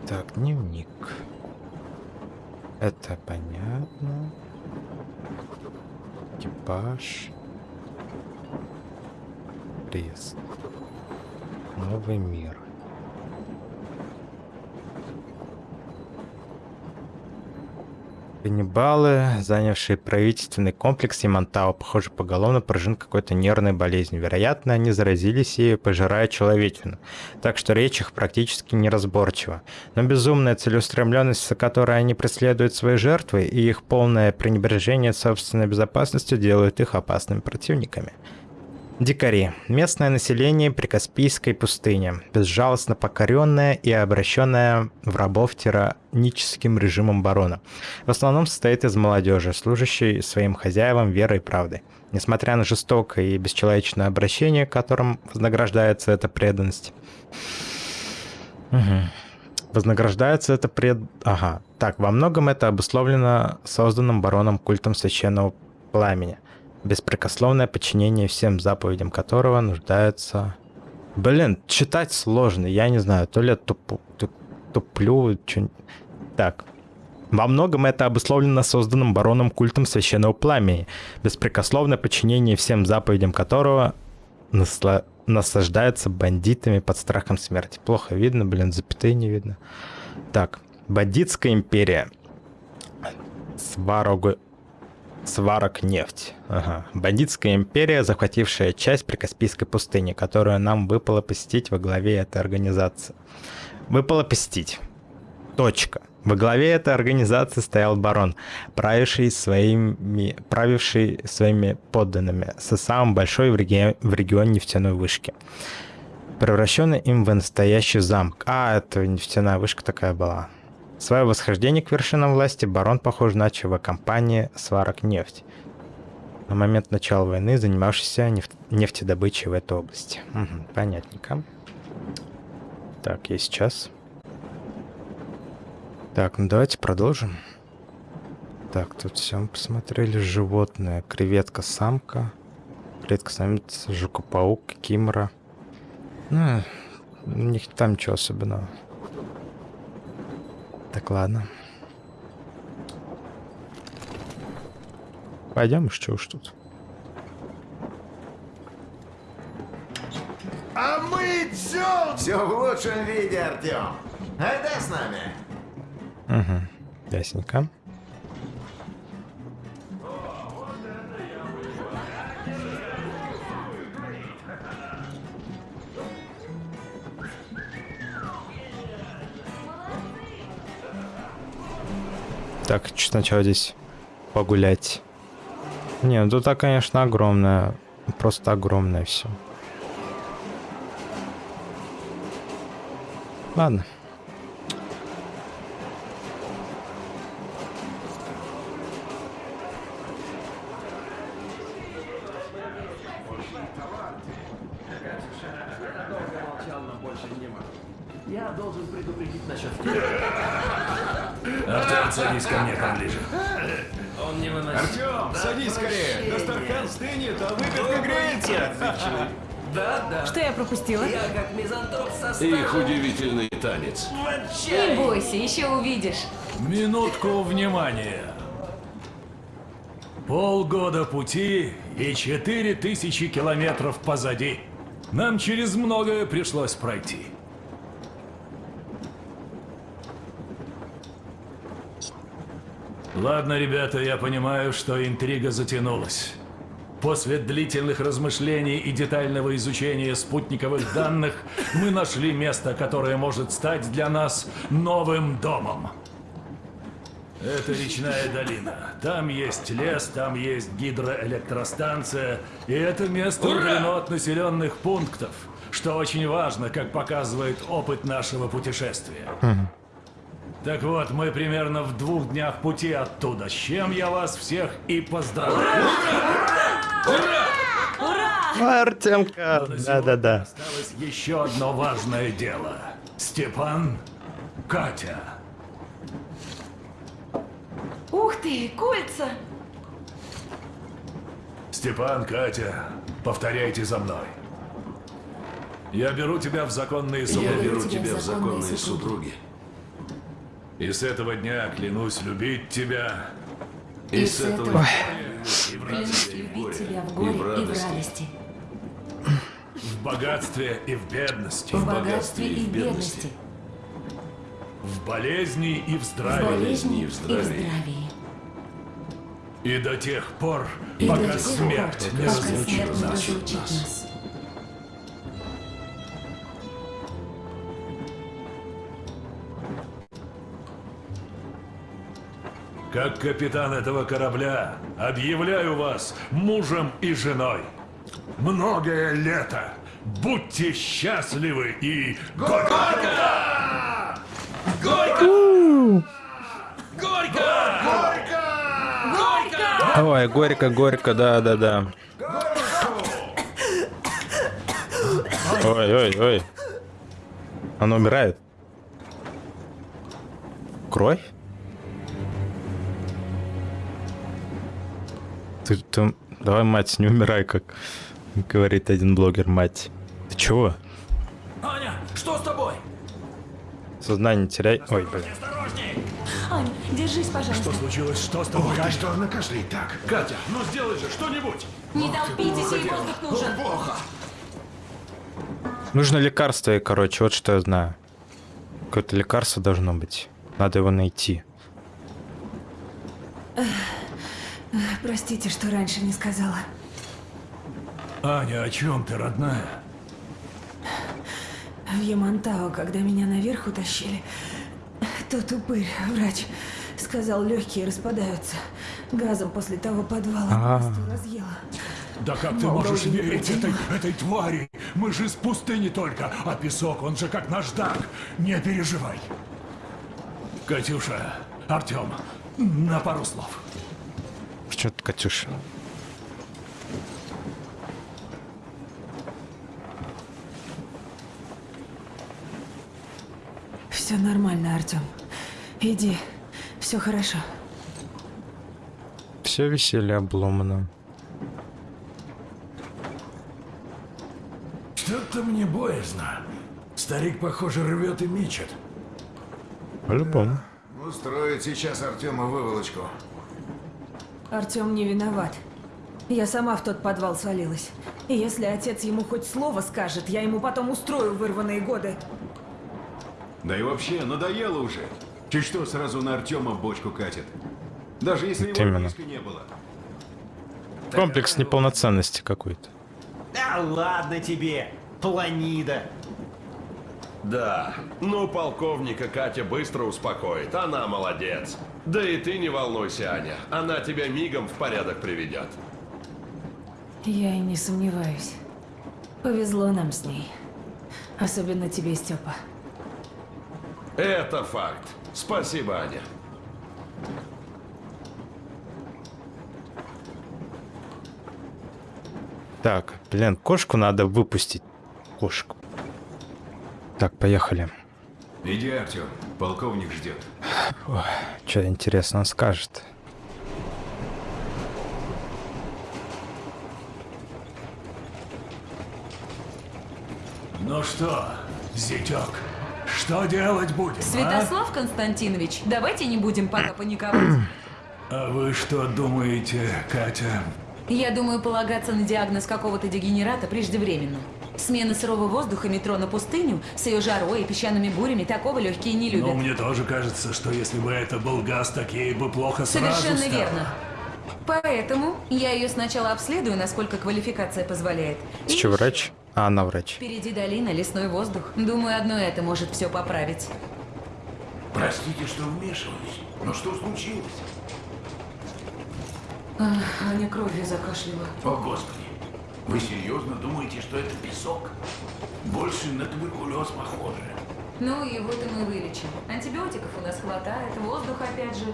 Так, дневник. Это понятно. Экипаж. Крест. Новый мир. Каннибалы, занявшие правительственный комплекс Ямантау, похоже, поголовно поражен какой-то нервной болезнью. Вероятно, они заразились ею, пожирая человечину. Так что речь их практически неразборчива. Но безумная целеустремленность, за которой они преследуют свои жертвы, и их полное пренебрежение собственной безопасностью делают их опасными противниками. Дикари. Местное население Прикаспийской пустыни, безжалостно покоренное и обращенное в рабов тираническим режимом барона. В основном состоит из молодежи, служащей своим хозяевам верой и правдой. Несмотря на жестокое и бесчеловечное обращение, которым вознаграждается эта преданность. Угу. Вознаграждается это пред... Ага. Так, во многом это обусловлено созданным бароном культом священного пламени беспрекословное подчинение всем заповедям которого нуждается... Блин, читать сложно, я не знаю, то ли я туп, туп, туплю, что... Так. Во многом это обусловлено созданным бароном культом священного пламени, беспрекословное подчинение всем заповедям которого насла... наслаждается бандитами под страхом смерти. Плохо видно, блин, запятые не видно. Так, бандитская империя. Сварога Сварок нефть. Ага. Бандитская империя, захватившая часть Прикаспийской пустыни, которую нам выпало посетить во главе этой организации. Выпало посетить. Точка. Во главе этой организации стоял барон, правивший своими, правивший своими подданными со самым большой в, реги... в регионе нефтяной вышки. Превращенный им в настоящий замок. А, это нефтяная вышка такая была. Свое восхождение к вершинам власти барон, похоже, начал в компании «Сварок нефть», на момент начала войны занимавшийся неф... нефтедобычей в этой области. Угу, понятненько. Так, я сейчас... Так, ну давайте продолжим. Так, тут все мы посмотрели. Животное. Креветка-самка. Креветка-самец, жукопаук, кимра. Ну, у них там ничего особенного. Так, ладно. Пойдем, что уж тут. А мы все... Все в лучшем виде, Артем. Айда с нами. Угу, ясненько. Так, сначала здесь погулять. Не, ну тут, конечно, огромное. Просто огромное все. Ладно. Садись ко мне поближе. Он не выносит. Артем, садись скорее. Достархан стынет, а выпивка греется. Да, да. Что я пропустила? Я как мизантроп со Их удивительный танец. Не бойся, еще увидишь. Минутку внимания. Полгода пути и четыре тысячи километров позади. Нам через многое пришлось пройти. Ладно, ребята, я понимаю, что интрига затянулась. После длительных размышлений и детального изучения спутниковых данных мы нашли место, которое может стать для нас новым домом. Это речная долина. Там есть лес, там есть гидроэлектростанция, и это место удалено от населенных пунктов, что очень важно, как показывает опыт нашего путешествия. Так вот, мы примерно в двух днях пути оттуда, с чем я вас всех и поздравляю. Ура! Артемка, да-да-да. Осталось еще одно важное дело. Степан, Катя. Ух ты, кольца! Степан, Катя, повторяйте за мной. Я беру тебя в законные супруги. Я беру тебя в законные супруги. И с этого дня клянусь любить тебя. И с этого и в клянусь радости, и в любить горе, тебя в горе и в радости, в богатстве и в бедности, в богатстве и в бедности, в болезни и в в здравии, болезни и в здравии. и до тех пор, И пока тех смерть пор, не разлучит нас. нас. Как капитан этого корабля, объявляю вас мужем и женой. Многое лето. Будьте счастливы и... Горько! У, Горько! Ой, горько, горько, да-да-да. Ой, ой, ой. Она умирает. Кровь? Ты, ты- давай, мать, не умирай, как говорит один блогер, мать. Ты чего? Аня, что с тобой? Сознание теряй. Ой, блин. Ань, держись, пожалуйста. случилось? Что с тобой? Ой, что на каждый так? Катя, ну сделай же что-нибудь. Не толпитесь, ей воздух нужен. Плохо. Нужно лекарство, и, короче, вот что я знаю. Какое-то лекарство должно быть. Надо его найти. Простите, что раньше не сказала. Аня, о чем ты, родная? В Ямантао, когда меня наверх утащили, тот упырь, врач, сказал, легкие распадаются. Газом после того подвала А. просто разъела. Да как ты Мол, можешь верить этой, этой твари? Мы же из пустыни только, а песок, он же как наждак. Не переживай. Катюша, Артем, на пару слов. Что ты, Катюша? Все нормально, Артем. Иди, все хорошо. Все веселье обломано. Что-то мне боязно. Старик, похоже, рвет и мечет. По-любому. Устроит сейчас Артема выволочку. Артем не виноват. Я сама в тот подвал свалилась. И если отец ему хоть слово скажет, я ему потом устрою вырванные годы. Да и вообще, надоело уже. Чуть что сразу на Артема бочку катит. Даже если Вот его близко не было. Комплекс неполноценности какой-то. Да ладно тебе, планида. Да, ну полковника Катя быстро успокоит, она молодец. Да и ты не волнуйся, Аня, она тебя мигом в порядок приведет. Я и не сомневаюсь. Повезло нам с ней. Особенно тебе, Степа. Это факт. Спасибо, Аня. Так, блин, кошку надо выпустить. Кошку. Так, поехали. Иди, Артем, полковник ждет. Что интересно он скажет. Ну что, зятек, что делать будем, а? Святослав Константинович, давайте не будем пока паниковать. А вы что думаете, Катя? Я думаю, полагаться на диагноз какого-то дегенерата преждевременно. Смена сырого воздуха метро на пустыню с ее жарой и песчаными бурями такого легкие не любят. Ну, мне тоже кажется, что если бы это был газ, такие бы плохо сразу Совершенно стало. верно. Поэтому я ее сначала обследую, насколько квалификация позволяет. Ты что, врач? А, она врач. Впереди долина, лесной воздух. Думаю, одно это может все поправить. Простите, что вмешиваюсь, но что случилось? Ах, Аня кровью закашляла. О, Господи! Вы серьезно думаете, что это песок? Больше на туберкулез похоже. Ну, его-то мы вылечим. Антибиотиков у нас хватает, воздух опять же.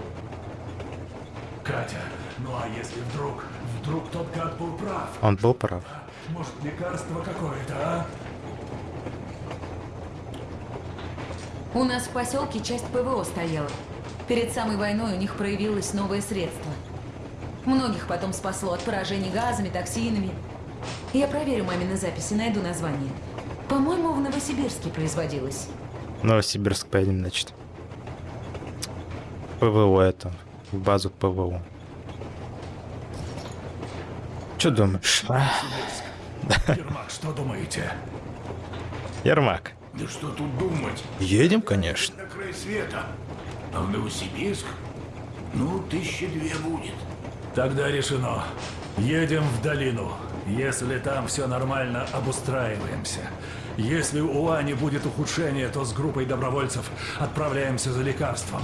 Катя, ну а если вдруг, вдруг тот гад был прав? Он был прав. Может, лекарство какое-то, а? У нас в поселке часть ПВО стояла. Перед самой войной у них проявилось новое средство. Многих потом спасло от поражений газами, токсинами. Я проверю мамины записи, найду название. По-моему, в Новосибирске производилось. Новосибирск поедем, значит. ПВО это. В базу ПВО. Что думаешь? а? Ермак, что думаете? Ермак. Да что тут думать? Едем, конечно. На край света. А в Новосибирск? Ну, тысячи две будет. Тогда решено. Едем в долину. Если там все нормально, обустраиваемся. Если у Ани будет ухудшение, то с группой добровольцев отправляемся за лекарством.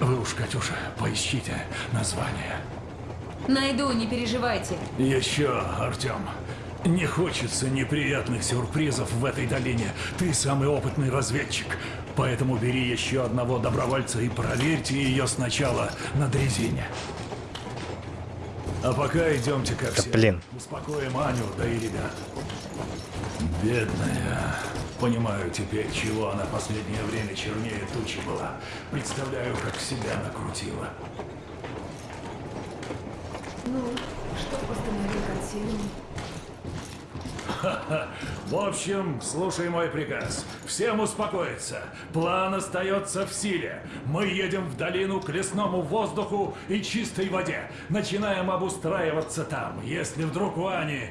Вы уж, Катюша, поищите название. Найду, не переживайте. Еще, Артем, не хочется неприятных сюрпризов в этой долине. Ты самый опытный разведчик. Поэтому бери еще одного добровольца и проверьте ее сначала на дрезине. А пока идемте ко всем. блин. Успокоим Аню, да и ребят. Бедная. Понимаю теперь, чего она последнее время чернее тучи была. Представляю, как себя накрутила. Ну, что постановил консилиум? В общем, слушай мой приказ. Всем успокоиться. План остается в силе. Мы едем в долину к лесному воздуху и чистой воде. Начинаем обустраиваться там. Если вдруг у Ани...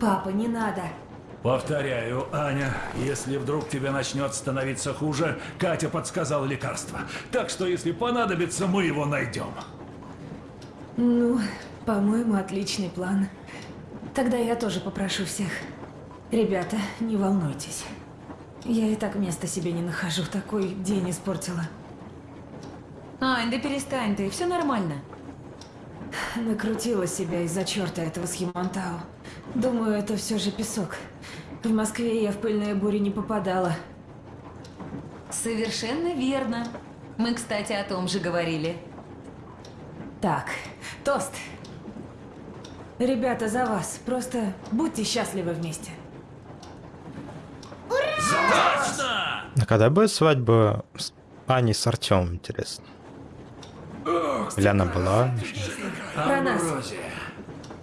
Папа, не надо. Повторяю, Аня, если вдруг тебе начнет становиться хуже, Катя подсказала лекарство. Так что, если понадобится, мы его найдем. Ну, по-моему, отличный план. Тогда я тоже попрошу всех. Ребята, не волнуйтесь. Я и так места себе не нахожу, такой день испортила. Ань, да перестань ты, все нормально. Накрутила себя из-за черта этого с Ямантау. Думаю, это все же песок. В Москве я в пыльные бури не попадала. Совершенно верно. Мы, кстати, о том же говорили. Так, тост. Ребята, за вас. Просто будьте счастливы вместе. Точно! А когда будет свадьба с Аней с Артемом, интересно? Или она была? Про нас.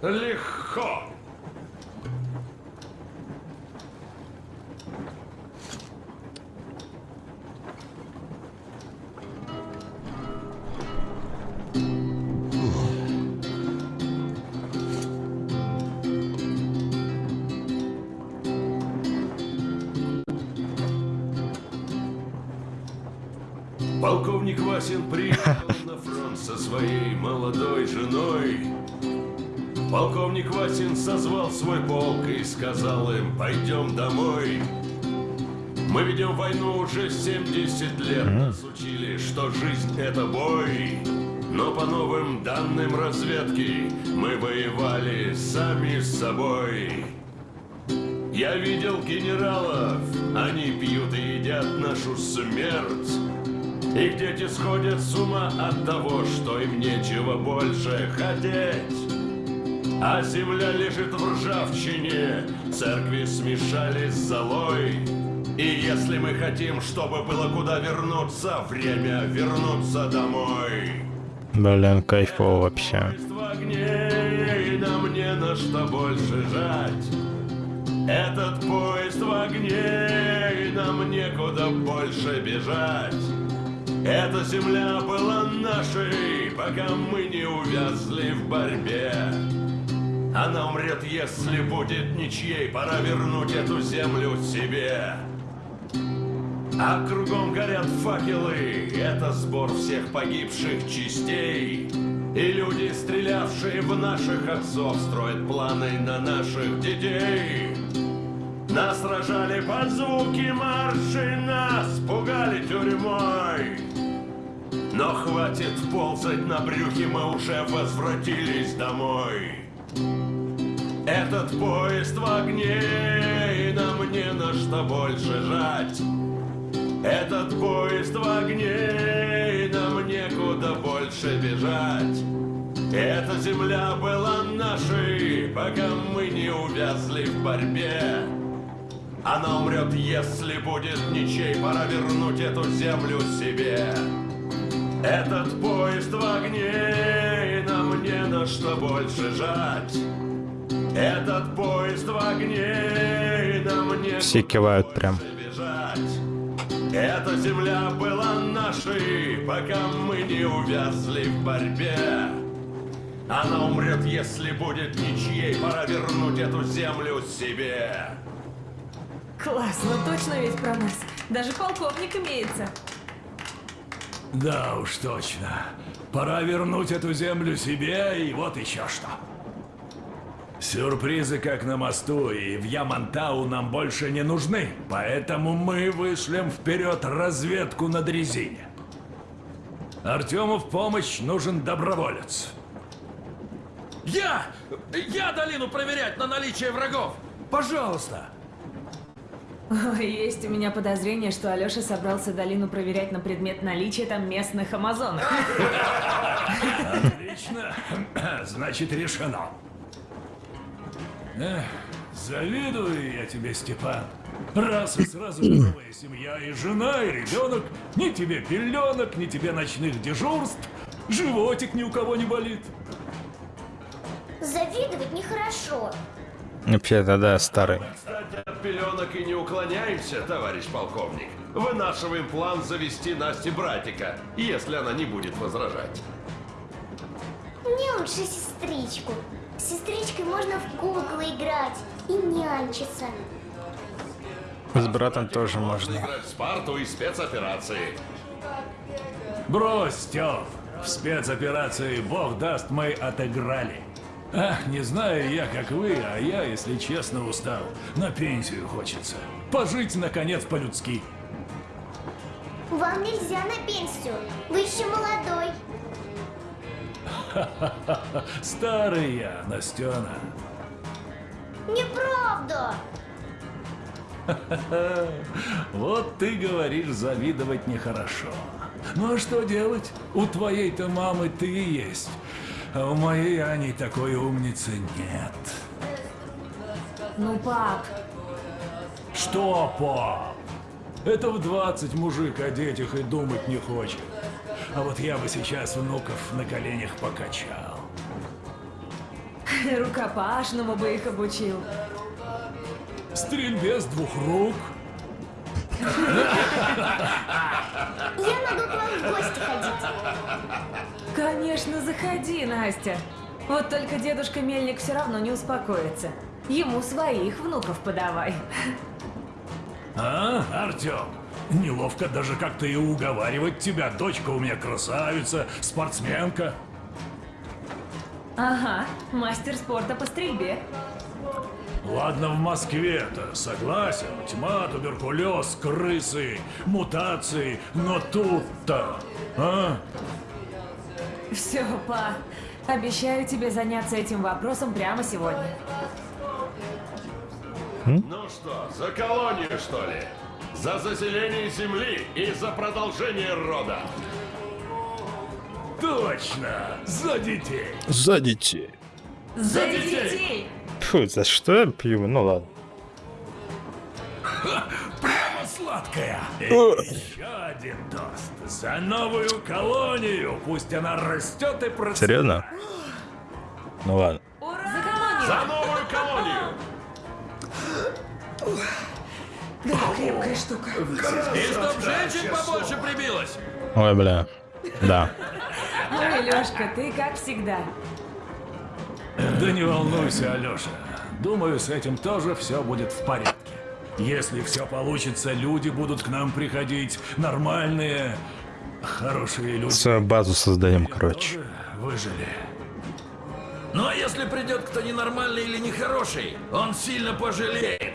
Легко. Полковник Васин приехал на фронт со своей молодой женой. Полковник Васин созвал свой полк и сказал им, пойдем домой. Мы ведем войну уже 70 лет, нас учили, что жизнь это бой. Но по новым данным разведки мы воевали сами с собой. Я видел генералов, они пьют и едят нашу смерть. Их дети сходят с ума от того, что им нечего больше хотеть. А земля лежит в ржавчине, церкви смешались с золой. И если мы хотим, чтобы было куда вернуться, время вернуться домой. Блин, кайфово вообще. В огне, и нам не на что больше жать. Этот поезд в огне, нам некуда больше бежать. Эта земля была нашей, пока мы не увязли в борьбе. Она умрет, если будет ничьей, пора вернуть эту землю себе. А кругом горят факелы, это сбор всех погибших частей. И люди, стрелявшие в наших отцов, строят планы на наших детей. Нас сражали под звуки марши, нас пугали тюрьмой. Но хватит ползать на брюхе, мы уже возвратились домой. Этот поезд в огне, и нам не на что больше жать. Этот поезд в огне, и нам некуда больше бежать. Эта земля была нашей, пока мы не увязли в борьбе. Она умрет, если будет ничей, пора вернуть эту землю себе. Этот поезд в огне, и нам не на что больше жать. Этот поезд в огне, и нам не Все кивают прям. бежать. Эта земля была нашей, пока мы не увязли в борьбе. Она умрет, если будет ничьей, пора вернуть эту землю себе. Классно, точно ведь про нас. Даже полковник имеется. Да уж точно. Пора вернуть эту землю себе, и вот еще что. Сюрпризы как на мосту, и в Ямантау нам больше не нужны. Поэтому мы вышлем вперед разведку на дрезине. Артему в помощь нужен доброволец. Я! Я долину проверять на наличие врагов! Пожалуйста! Ой, есть у меня подозрение, что Алёша собрался долину проверять на предмет наличия там местных амазонок. Отлично. Значит, решено. Эх, завидую я тебе, Степан. Раз и сразу новая семья и жена, и ребенок. Ни тебе пеленок, ни тебе ночных дежурств. Животик ни у кого не болит. Завидовать нехорошо. Вообще-то, да, старый. Кстати, от пеленок и не уклоняемся, товарищ полковник. Вынашиваем план завести Насте братика, если она не будет возражать. Мне лучше сестричку. С сестричкой можно в куклы играть и нянчиться. С братом тоже можно. Играть в Спарту и спецоперации. Брось, Стёв. В спецоперации «Бог даст» мы отыграли. Ах, не знаю я, как вы, а я, если честно, устал. На пенсию хочется. Пожить, наконец, по-людски. Вам нельзя на пенсию. Вы еще молодой. Старый я, Настена. Неправда. Вот ты говоришь, завидовать нехорошо. Ну а что делать? У твоей-то мамы ты и есть. А у моей Ани такой умницы нет. Ну, пап, Что, пап? Это в 20 мужик о детях и думать не хочет. А вот я бы сейчас внуков на коленях покачал. рукопашному бы их обучил. Стрельбе с двух рук. Я могу к вам в гости ходить. Конечно, заходи, Настя. Вот только дедушка Мельник все равно не успокоится. Ему своих внуков подавай. А, Артем? Неловко даже как-то и уговаривать тебя. Дочка у меня красавица, спортсменка. Ага, мастер спорта по стрельбе. Ладно, в Москве-то, согласен. Тьма, туберкулез, крысы, мутации. Но тут-то, а? Все, па. Обещаю тебе заняться этим вопросом прямо сегодня. Ну что, за колонию, что ли? За заселение земли и за продолжение рода. Точно! За детей! За детей. За детей! Фу, за что я пью? Ну ладно. Прямо сладкая! И О. еще один тост. За новую колонию! Пусть она растет и процветает. Серьезно? Ну ладно. За колонию! За новую колонию! Да, крепкая штука. И чтоб женщин побольше прибилось. Ой, бля. Да. Ой, Лёшка, ты как всегда. Да не волнуйся, Алёша. Думаю, с этим тоже все будет в порядке. Если все получится, люди будут к нам приходить. Нормальные, хорошие люди. Свою базу создаем, короче. Выжили. Ну а если придет кто ненормальный или нехороший, он сильно пожалеет.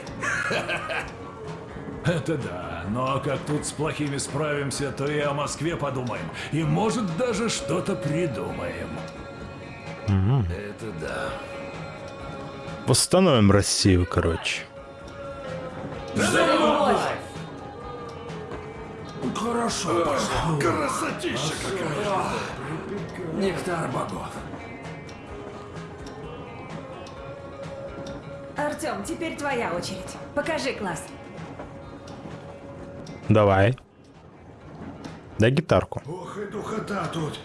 Это да, но как тут с плохими справимся, то и о Москве подумаем. И может даже что-то придумаем. Мгм. Это да. Восстановим Россию, короче. За любовь! Хорошо пошло. Красотища какая. Нектар богов. Артем, теперь твоя очередь. Покажи класс. Давай. Дай гитарку. Ох и духота тут.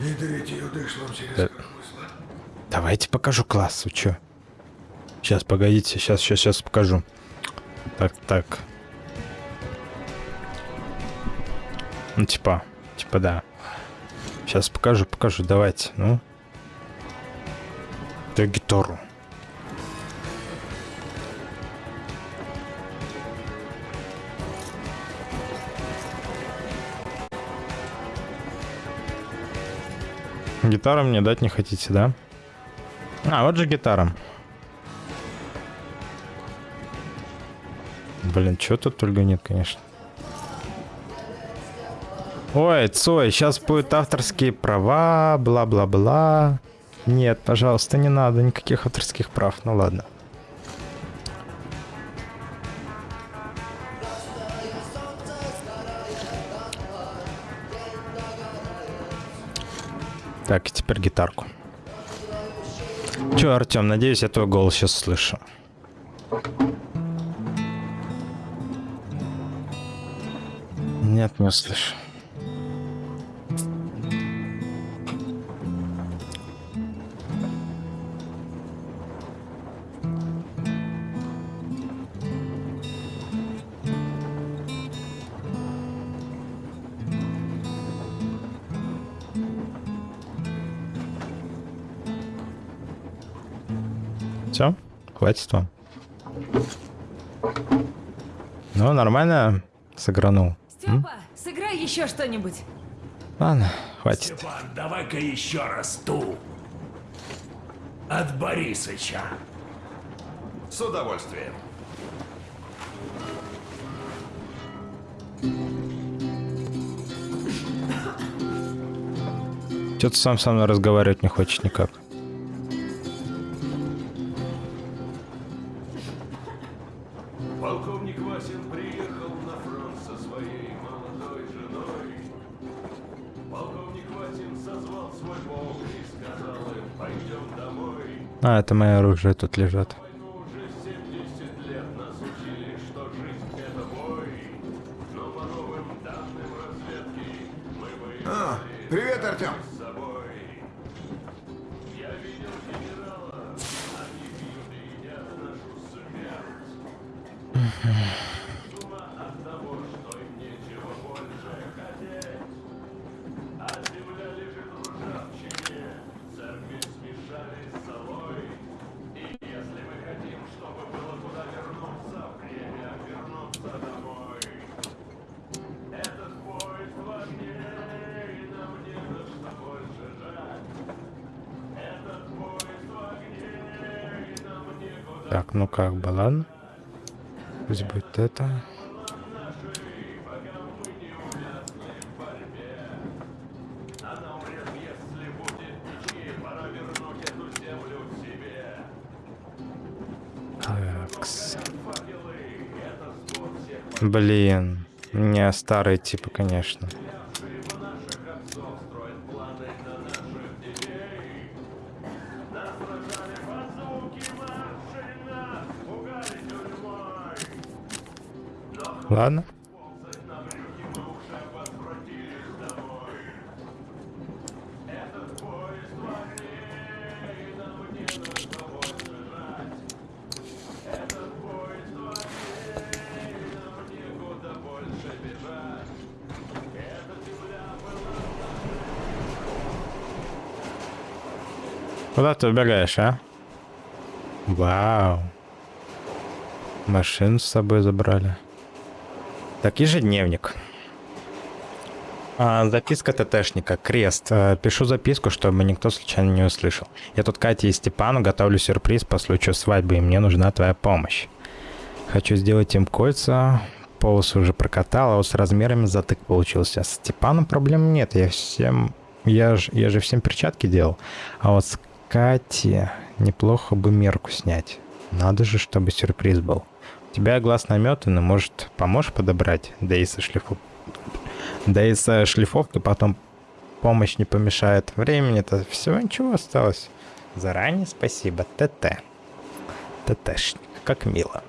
И третью дышлом через Э, Давайте покажу класс, вы чё? Сейчас, погодите, сейчас, сейчас, сейчас покажу. Так, так. Ну, типа, типа, да. Сейчас покажу, покажу, давайте, ну. Дай гитару. Гитару мне дать не хотите, да? А, вот же гитара. Блин, чё тут только нет, конечно. Ой, Цой, сейчас будут авторские права, бла-бла-бла. Нет, пожалуйста, не надо никаких авторских прав. Ну ладно. Так, и теперь гитарку. Чё, Артем, надеюсь, я твой голос сейчас слышу. Нет, не услышу. Все, хватит вам. Ну, нормально сыгранул. М? Степа, сыграй еще что-нибудь. Ладно, Хватит. Степан, давай-ка еще раз ту. От Борисыча. С удовольствием. Что-то сам со мной разговаривать не хочет никак. А, это мои оружие тут лежат. Старые типы, конечно. Ладно. Куда ты убегаешь, а? Вау. Машину с собой забрали. Так, ежедневник. А, записка ТТшника. Крест. А, пишу записку, чтобы никто случайно не услышал. Я тут Кате и Степану готовлю сюрприз по случаю свадьбы, и мне нужна твоя помощь. Хочу сделать им кольца. Полосы уже прокатал, а вот с размерами затык получился. С Степаном проблем нет. Я всем... Я, ж... я же всем перчатки делал. А вот с Катей неплохо бы мерку снять. Надо же, чтобы сюрприз был. У тебя глаз наметанный, может, поможешь подобрать? Да и со шлифов... Да и со шлифовкой потом помощь не помешает. Времени-то всего ничего осталось. Заранее спасибо, ТТ. ТТшник, как мило.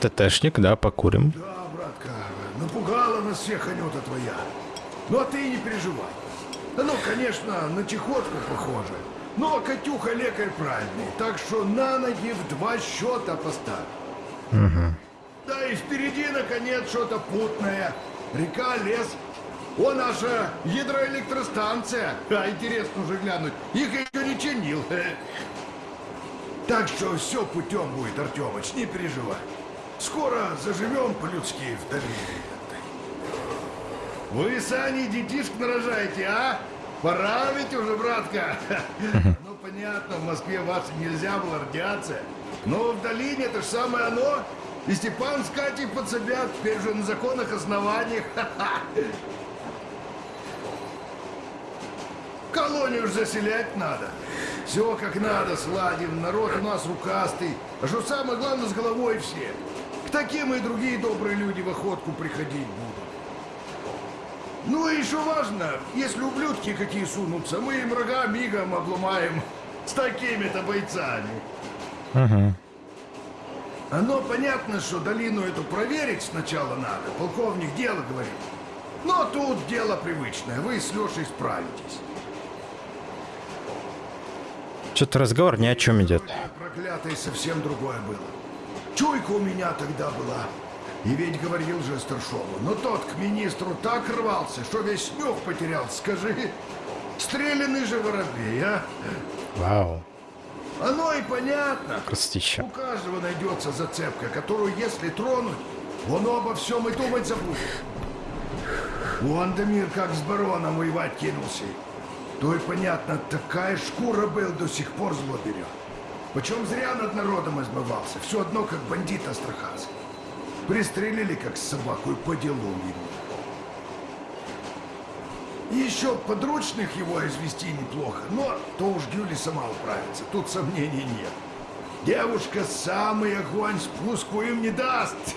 ТТшник, да, покурим. Да, братка, напугала нас всех Анюта твоя. Ну а ты не переживай. Ну, конечно, на чехотку похоже. Но Катюха лекарь правильный, так что на ноги в два счета поставь. Угу. Да и впереди, наконец, что-то путное. Река, лес. О, наша гидроэлектростанция. А, интересно уже глянуть. Их еще не чинил. Так что все путем будет, Артемыч, не переживай. Скоро заживем по-людски в доверии. Вы, Сани, детишек нарожаете, а? Пора ведь уже, братка. Ну, понятно, в Москве вашей нельзя была радиация. Но в долине это же самое оно. И Степан с Катей подсобят, теперь же на законных основаниях. Колонию ж заселять надо. Все как надо сладим, народ у нас рукастый. А что самое главное, с головой все. К таким и другие добрые люди в охотку приходить будут. Ну и еще важно, если ублюдки какие сунутся, мы им рога мигом обломаем с такими-то бойцами. Угу. Оно понятно, что долину эту проверить сначала надо, полковник дело говорит. Но тут дело привычное, вы с Лешей справитесь. Что-то разговор ни о чем идет. Проклятое совсем другое было. Чуйка у меня тогда была. И ведь говорил же Старшову, но тот к министру так рвался, что весь нюх потерял, скажи. Стреляный же воробей, а? Вау. Оно и понятно. Красотища. У каждого найдется зацепка, которую, если тронуть, он обо всем и думать забудет. Вон Дамир как с бароном воевать кинулся. То и понятно, такая шкура был, до сих пор зло берет. Почем зря над народом избывался. Все одно, как бандит астраханский. Пристрелили, как собаку, и по делу ему. Еще подручных его извести неплохо, но то уж Гюли сама управится, тут сомнений нет. Девушка самый огонь спуску им не даст.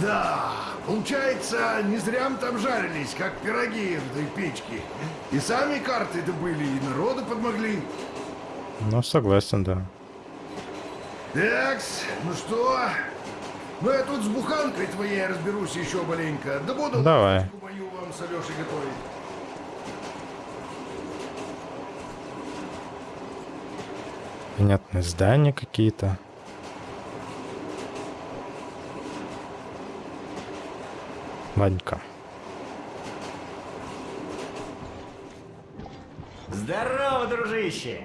Да, получается, не зря мы там жарились, как пироги в этой печке. И сами карты добыли, и народу подмогли. Ну, согласен, да. Такс, ну что? Ну я тут с буханкой твоей разберусь еще маленько. Да буду Давай. мою вам с Алешей готовить. Понятные здания какие-то. Ванька. Здорово, дружище!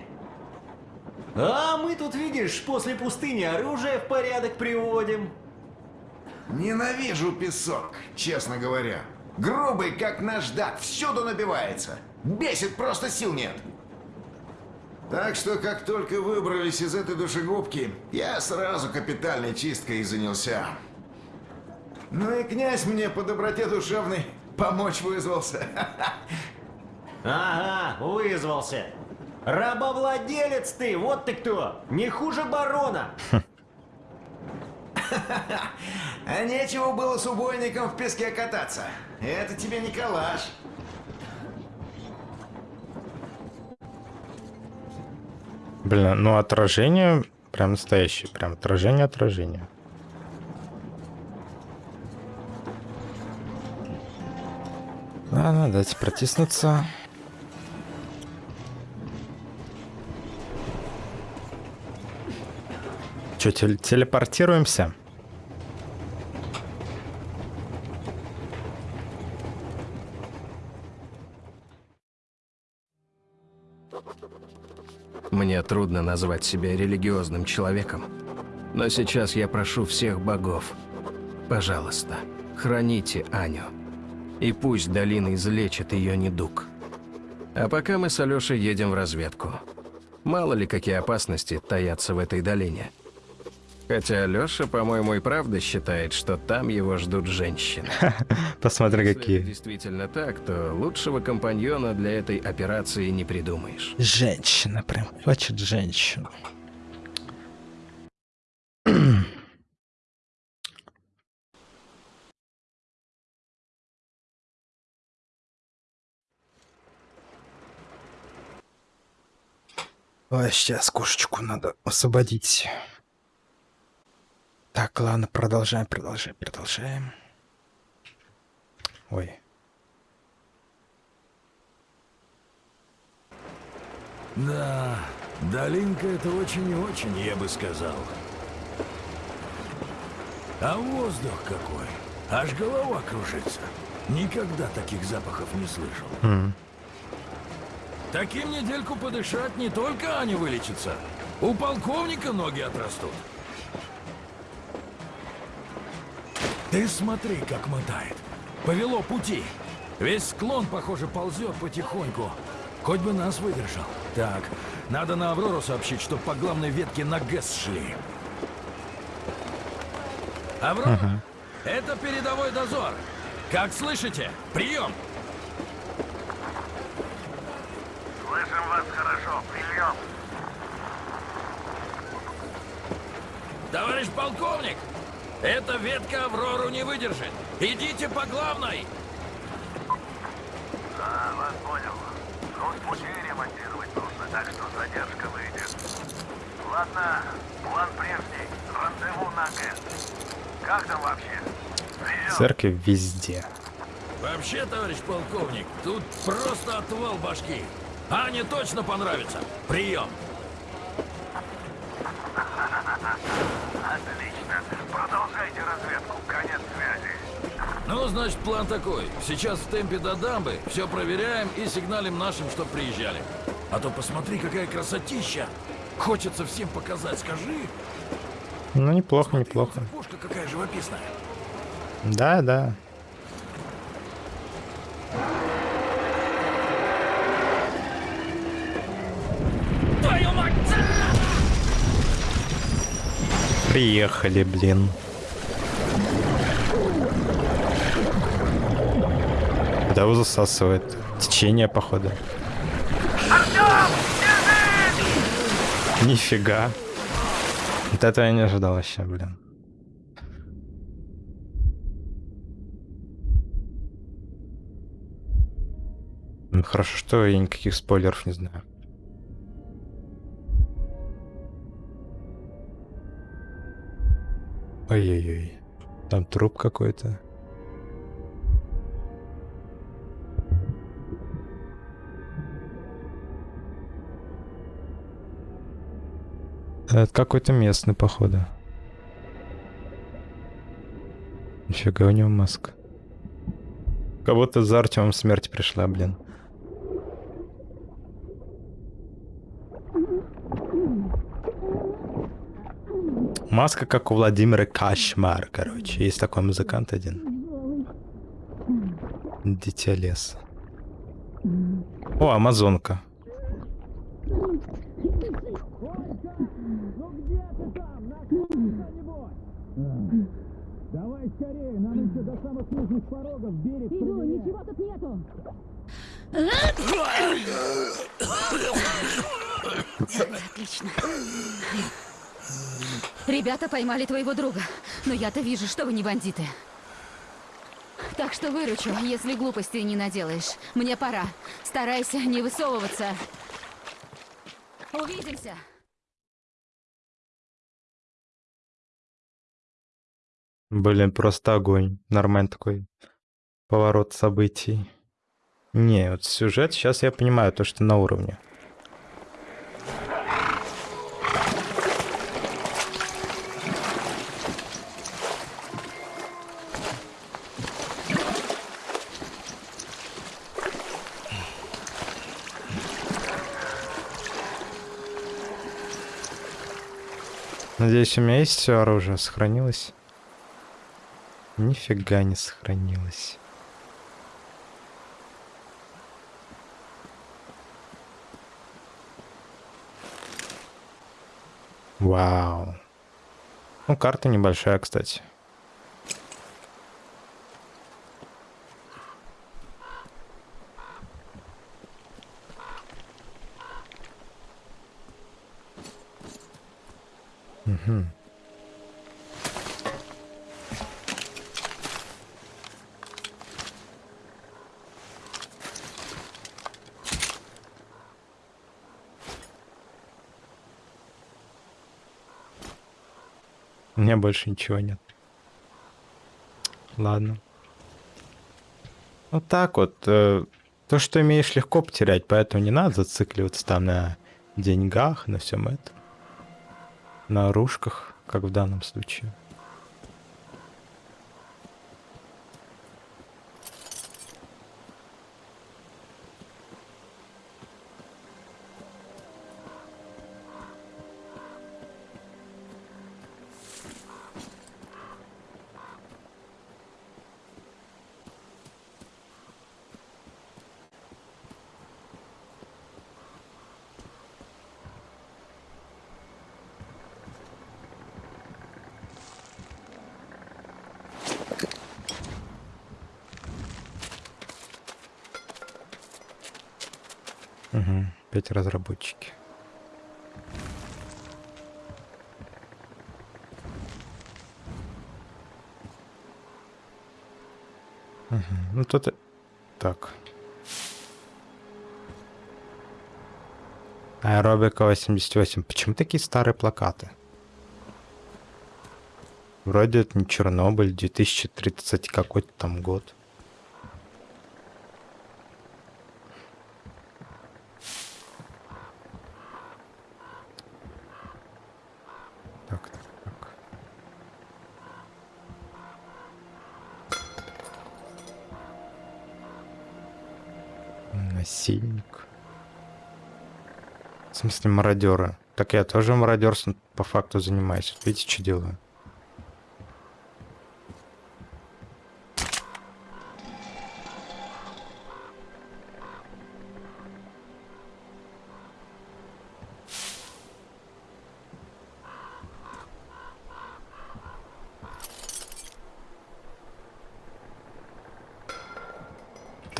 А мы тут, видишь, после пустыни оружие в порядок приводим. Ненавижу песок, честно говоря. Грубый, как наждак, всюду набивается. Бесит, просто сил нет. Так что, как только выбрались из этой душегубки, я сразу капитальной чисткой и занялся. Ну и князь мне по доброте душевной помочь вызвался. Ага, вызвался. Рабовладелец ты, вот ты кто! Не хуже барона! А нечего было с убойником в песке кататься. Это тебе не калаш. Блин, ну отражение прям настоящее. Прям отражение отражение. Ладно, дайте протиснуться. Че, тел- телепортируемся? Мне трудно назвать себя религиозным человеком. Но сейчас я прошу всех богов. Пожалуйста, храните Аню. И пусть долина излечит ее недуг. А пока мы с Алешей едем в разведку. Мало ли какие опасности таятся в этой долине. Хотя Алеша, по-моему, и правда считает, что там его ждут женщины. Посмотри, Если какие. это действительно так, то лучшего компаньона для этой операции не придумаешь. Женщина, прям хочет женщину. Ой, сейчас кошечку надо освободить. Так, ладно, продолжаем, продолжаем, продолжаем. Ой. Да, долинка это очень и очень, я бы сказал. А воздух какой! Аж голова кружится. Никогда таких запахов не слышал. М. Таким недельку подышать не только Аня вылечится. У полковника ноги отрастут. Ты смотри, как мотает. Повело пути. Весь склон, похоже, ползет потихоньку. Хоть бы нас выдержал. Так, надо на Аврору сообщить, что по главной ветке на ГЭС шли. Аврора, Ага. это передовой дозор. Как слышите? Прием! Слышим вас хорошо. Прием. Товарищ полковник, эта ветка Аврору не выдержит. Идите по главной. А, вас понял. Ну, с пути ремонтировать нужно, так что задержка выйдет. Ладно, план прежний. Рандеву на ГЭС. Как там вообще? Прием. Церковь везде. Вообще, товарищ полковник, тут просто отвал башки. Ане точно понравится. Прием. Отлично. Ну, значит, план такой. Сейчас в темпе до дамбы, все проверяем и сигналим нашим, чтоб приезжали. А то посмотри, какая красотища! Хочется всем показать, скажи. Ну, неплохо, Смотри, неплохо. Церквушка какая живописная. Да, да. Приехали, блин. Да его засасывает. Течение, походу. Нифига. Вот этого я не ожидал вообще, блин. Ну, Хорошо, что я никаких спойлеров не знаю. Ой-ой-ой. Там труп какой-то. Это какой-то местный, походу. Нифига у него маска. Кого-то за Артемом смерть пришла, блин. Маска, как у Владимира Кашмар, короче. Есть такой музыкант один. Дитя леса. О, Амазонка. Давай скорее, нам еще до самых нужных порогов берег Иду, ничего тут нету. Отлично. Ребята поймали твоего друга, но я-то вижу, что вы не бандиты. Так что выручу, если глупостей не наделаешь. Мне пора. Старайся не высовываться. Увидимся. Блин, просто огонь. Нормальный такой поворот событий. Не, вот сюжет, сейчас я понимаю то, что на уровне. Надеюсь, у меня есть все оружие, сохранилось? Нифига не сохранилось. Вау. Ну, карта небольшая, кстати. Угу. У меня больше ничего нет. Ладно. Вот так вот. э, то, что имеешь, легко потерять, поэтому не надо зацикливаться там на деньгах, на всем этом. На оружках, как в данном случае. Угу. Опять разработчики. Угу. Ну тут... Так. Аэробика 88. Почему такие старые плакаты? Вроде это не Чернобыль, 2030 какой-то там год. мародеры. Так я тоже мародерством по факту занимаюсь. Видите, что делаю?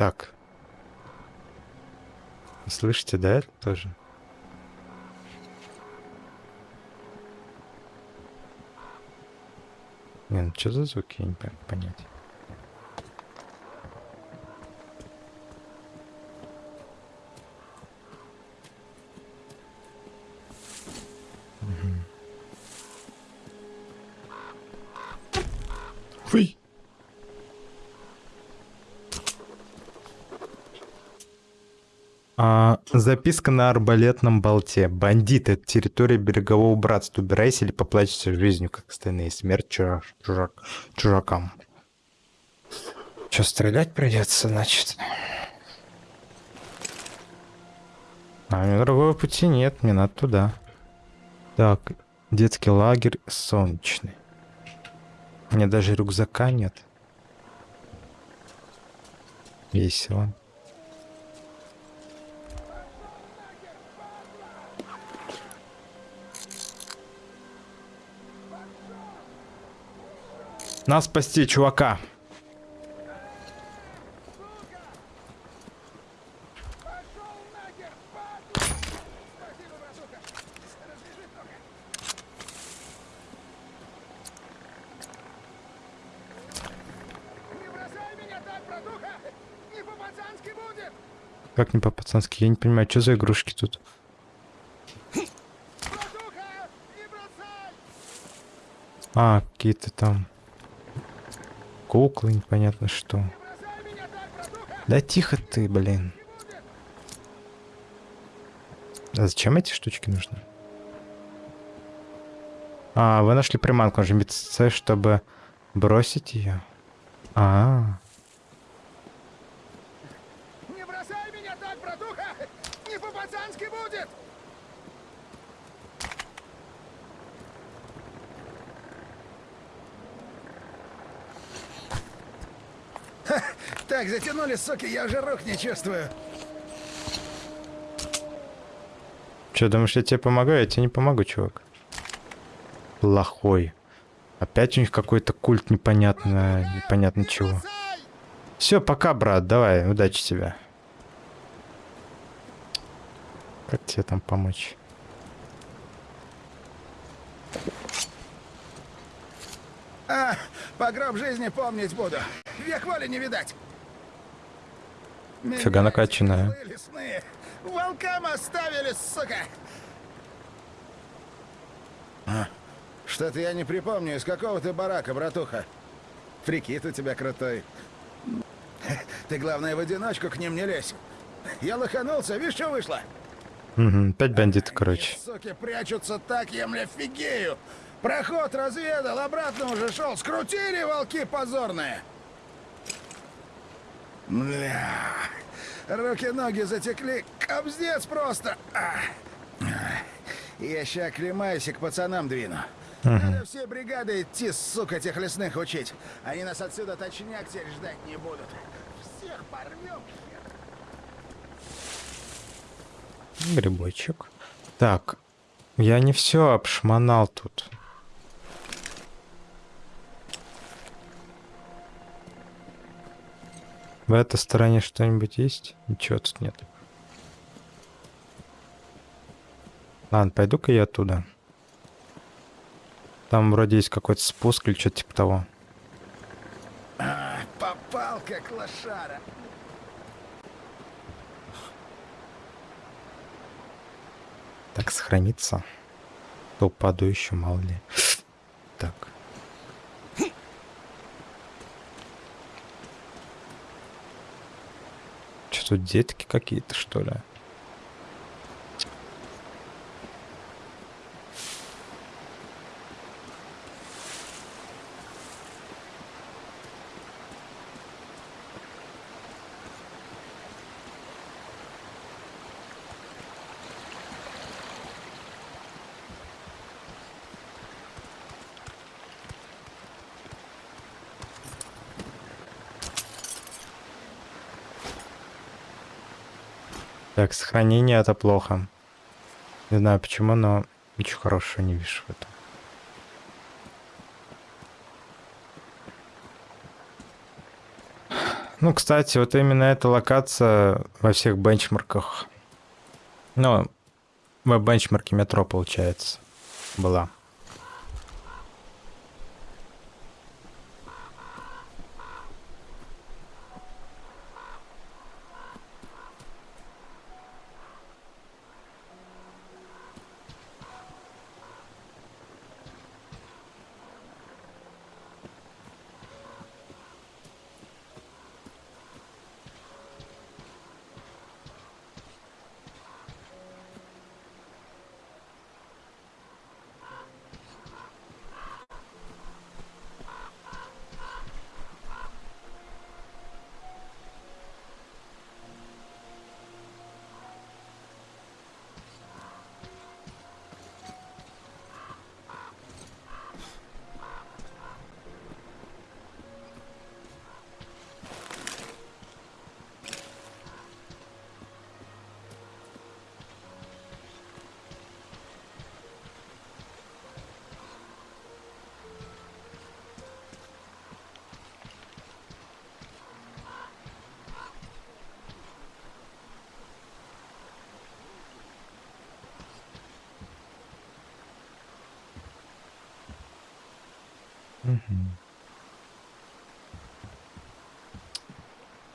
Так. Слышите, да, Это тоже? Не, что за звуки, я не понять. Записка на арбалетном болте. Бандит, это территория берегового братства. Убирайся или поплачешься жизнью, как остальные. Смерть чужак, чужак, чужакам. Че, стрелять придется, значит? А у меня другого пути нет, мне надо туда. Так, детский лагерь солнечный. У меня даже рюкзака нет. Весело. Нас спасти, чувака. Как не по-пацански? Я не понимаю, что за игрушки тут? А, какие-то там куклы, непонятно что. Да тихо ты, блин. А зачем эти штучки нужны? А, вы нашли приманку, нажмите С, чтобы бросить ее. А, -а, -а. Не бросай меня так, братуха! Не по-пацански будет! Ха, Так, затянули, суки, я уже рук не чувствую. Че, думаешь, я тебе помогаю? Я тебе не помогу, чувак. Плохой. Опять у них какой-то культ непонятно, непонятно чего. Все, пока, брат, давай, удачи тебе. Как тебе там помочь? А, по гроб жизни помнить буду. Век воли не видать. Фига накачанная. Волкам оставили, сука! А, Что-то я не припомню, из какого ты барака, братуха. Прикид у тебя крутой. Ты, главное, в одиночку к ним не лезь. Я лоханулся, видишь, что вышло? Угу, пять бандитов, короче. Суки прячутся так, я, мля, фигею. Проход разведал, обратно уже шел. Скрутили волки позорные. Бля. Руки-ноги затекли. Кобздец просто. А. Я ща оклемаюсь и к пацанам двину. Надо все бригады идти, сука, этих лесных учить. Они нас отсюда точняк теперь ждать не будут. Всех порвем. Грибочек. Так, я не все обшмонал тут. В этой стороне что-нибудь есть? Ничего тут нет. Ладно, пойду-ка я оттуда. Там вроде есть какой-то спуск или что-то типа того. Попал, как лошара. Так, сохраниться. То упаду еще, мало ли. Так. Что детки какие-то, что ли? Так, сохранение это плохо. Не знаю почему, но ничего хорошего не вижу в этом. Ну, кстати, вот именно эта локация во всех бенчмарках. Ну, в бенчмарке метро, получается, была.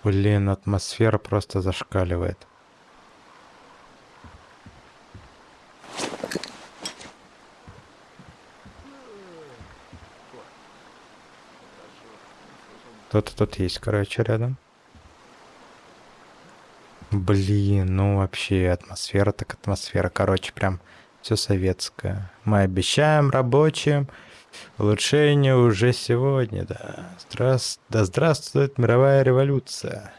Блин, атмосфера просто зашкаливает. Кто-то тут есть, короче, рядом. Блин, ну вообще атмосфера так атмосфера. Короче, прям все советское. Мы обещаем рабочим улучшение уже сегодня, да. Здравствует, да здравствует мировая революция.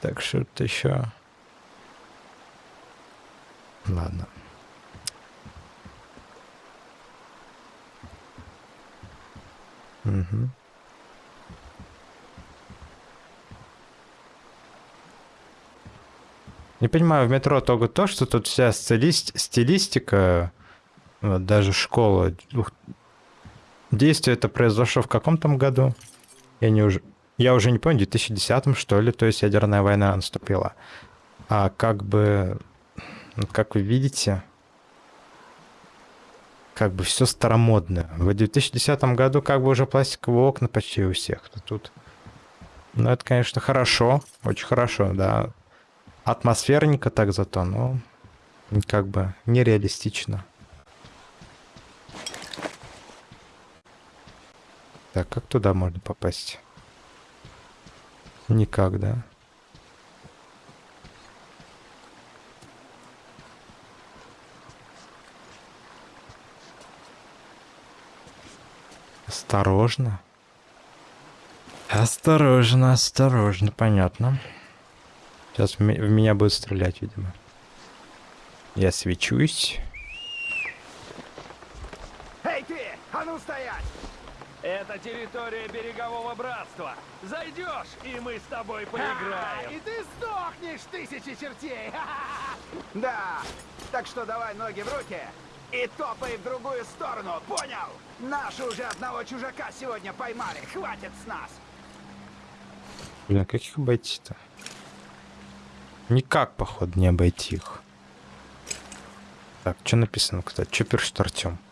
Так что-то еще. Ладно. Угу. Не понимаю, в метро только то, что тут вся стилист... стилистика, вот даже школа, действие это произошло в каком там году? Я не уже... Я уже не помню, в 2010 что ли, то есть ядерная война наступила. А как бы, ну, как вы видите, как бы все старомодное. В 2010 году как бы уже пластиковые окна почти у всех. А тут, ну это, конечно, хорошо, очень хорошо, да. Атмосферненько так зато, но как бы нереалистично. Так, как туда можно попасть? Никак, да? Осторожно. Осторожно, осторожно, понятно. Сейчас в меня будет стрелять, видимо. Я свечусь. Эй ты! А ну стоять! Это территория берегового братства. Зайдешь, и мы с тобой поиграем. И ты сдохнешь, тысячи чертей! Да, так что давай ноги в руки и топай в другую сторону, понял? Наши уже одного чужака сегодня поймали, хватит с нас! Блин, как их обойти-то? Никак, походу, не обойти их. Так, что написано, кстати? Что пишет Артем? Э,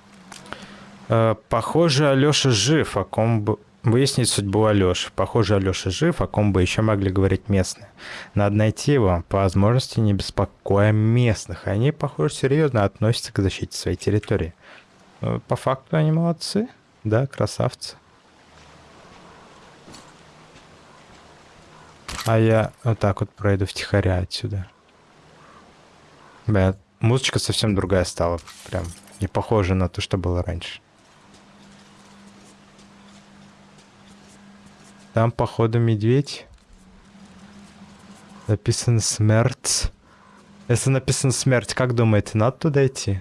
похоже, Алёша жив, о ком бы... Выяснить судьбу Алёши. Похоже, Алёша жив, о ком бы еще могли говорить местные. Надо найти его, по возможности не беспокоя местных. Они, похоже, серьезно относятся к защите своей территории. Э, по факту они молодцы. Да, красавцы. А я вот так вот пройду втихаря отсюда. Бля, музычка совсем другая стала. Прям не похожа на то, что было раньше. Там, походу, медведь. Написано смерть. Если написано смерть, как думаете, надо туда идти?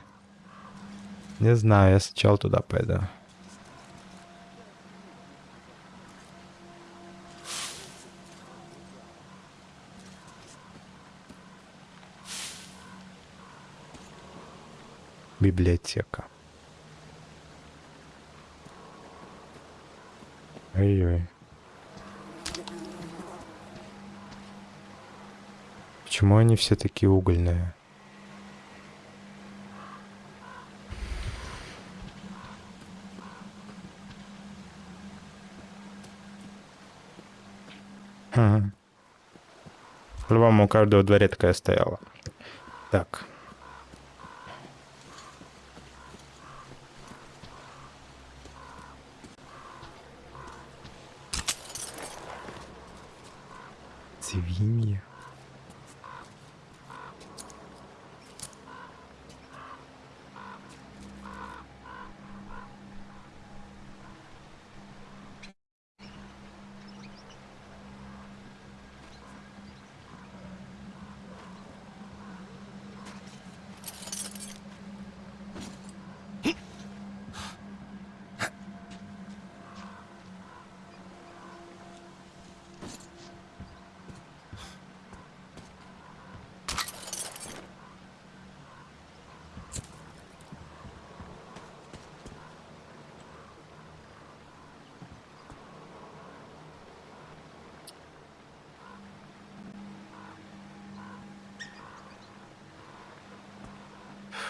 Не знаю, я сначала туда пойду. Библиотека. Ой-ой. Почему они все такие угольные? Ага. По-любому у каждого дворе такая стояла. Так. Свиньи.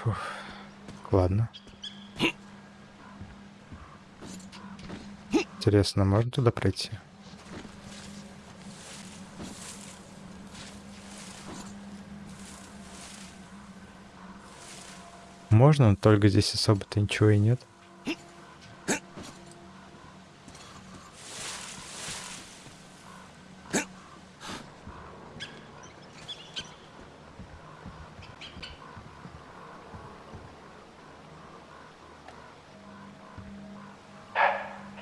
Фух. Ладно. Интересно, можно туда пройти? Можно, но только здесь особо-то ничего и нет.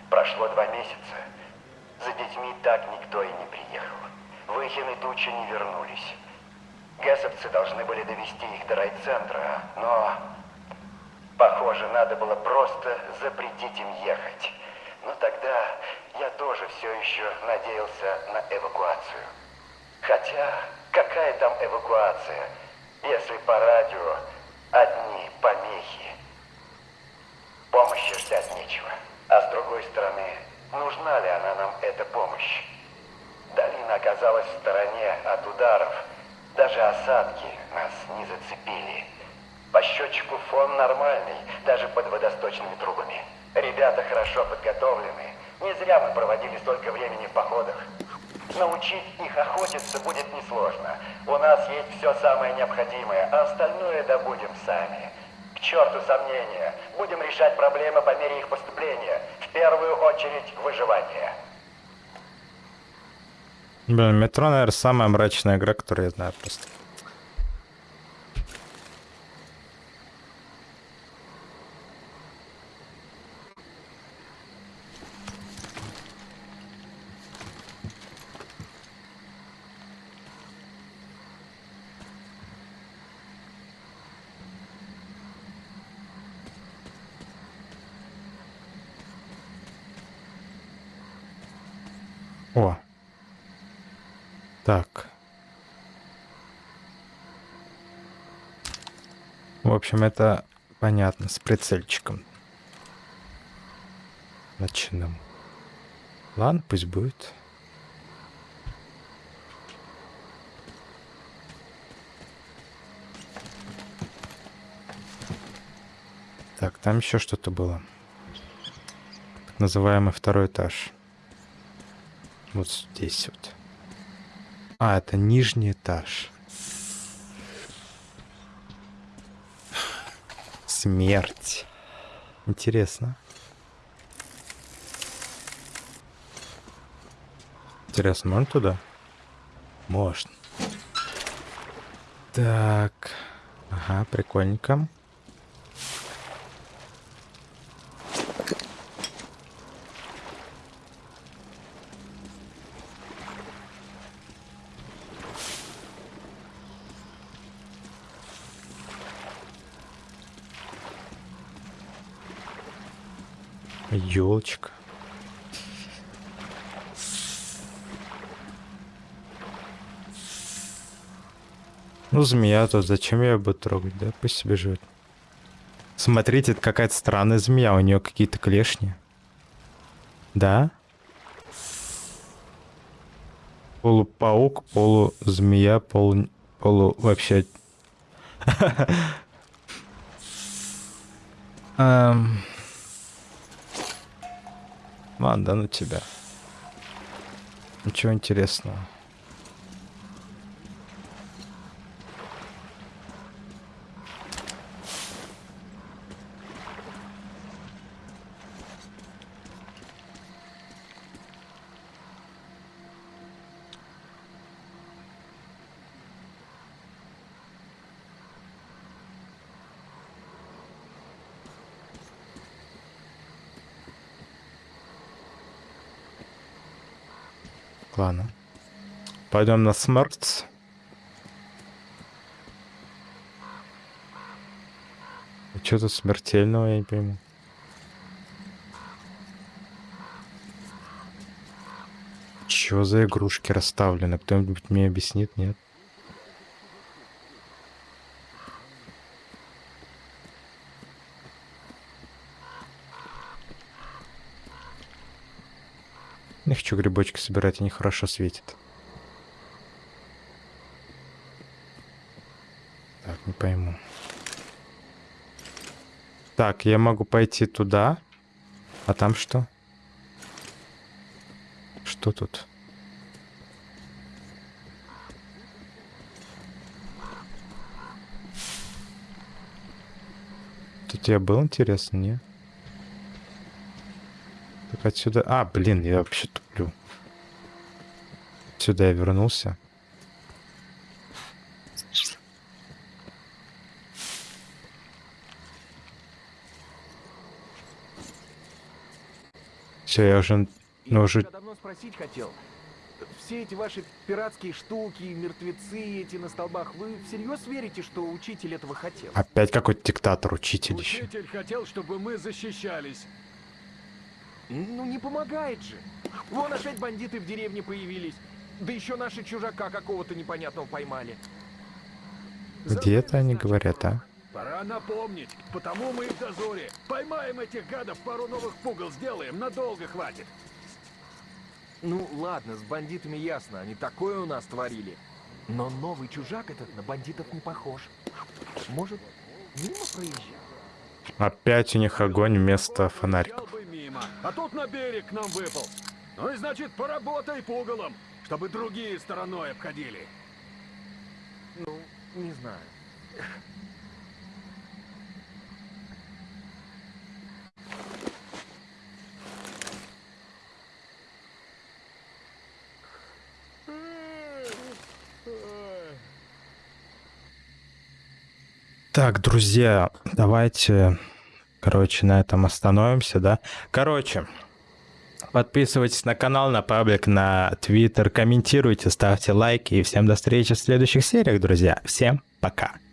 Прошло два месяца. За детьми так никто и не приехал. Выхин тучи не вернулись. Гессовцы должны были довести их до райцентра, но... Похоже, надо было просто запретить им ехать. Но тогда я тоже все еще надеялся на эвакуацию. Хотя, какая там эвакуация, если по радио одни помехи? Помощи ждать нечего. А с другой стороны, нужна ли она нам, эта помощь? Долина оказалась в стороне от ударов. Даже осадки нас не зацепили. По счетчику фон нормальный, даже под водосточными трубами. Ребята хорошо подготовлены. Не зря мы проводили столько времени в походах. Научить их охотиться будет несложно. У нас есть все самое необходимое, а остальное добудем сами. К черту сомнения. Будем решать проблемы по мере их поступления. В первую очередь выживание. Блин, метро, наверное, самая мрачная игра, которую я знаю просто. О. Так. В общем, это понятно, с прицельчиком. Ночным. Ладно, пусть будет. Так, там еще что-то было. Так называемый второй этаж. Вот здесь вот. А, это нижний этаж. Смерть. Интересно. Интересно, можно туда? Можно. Так. Ага, прикольненько. Ну, змея тут, зачем я ее буду трогать, да? Пусть себе живет. Смотрите, это какая-то странная змея, у нее какие-то клешни. Да? Полупаук, полузмея, полу... полу вообще... Эм. Ладно, да ну тебя. Ничего интересного. Ладно. Пойдем на смерть. Что тут смертельного, я не пойму. Чё за игрушки расставлены? Кто-нибудь мне объяснит, нет? Хочу грибочки собирать, они хорошо светят. Так, не пойму. Так, я могу пойти туда. А там что? Что тут? Тут я был, интересно, не? Так отсюда... А, блин, я вообще. Сюда я вернулся. Все, я уже... Ну, уже... Давно спросить хотел. Все эти ваши пиратские штуки, мертвецы эти на столбах, вы всерьез верите, что учитель этого хотел? Опять какой-то диктатор, учитель еще. Учитель хотел, чтобы мы защищались. Ну не помогает же. Вон опять бандиты в деревне появились. Да еще наши чужака какого-то непонятного поймали. Где это они говорят, а? Пора напомнить, потому мы и в дозоре. Поймаем этих гадов, пару новых пугал сделаем, надолго хватит. Ну ладно, с бандитами ясно, они такое у нас творили. Но новый чужак этот на бандитов не похож. Может, мимо проезжал? Опять у них огонь вместо фонариков. а тут на берег нам выпал. Ну и значит, поработай пугалом, чтобы другие стороной обходили. Ну, не знаю. Так, друзья, давайте, короче, на этом остановимся, да? Короче, подписывайтесь на канал, на паблик, на твиттер, комментируйте, ставьте лайки. И всем до встречи в следующих сериях, друзья. Всем пока.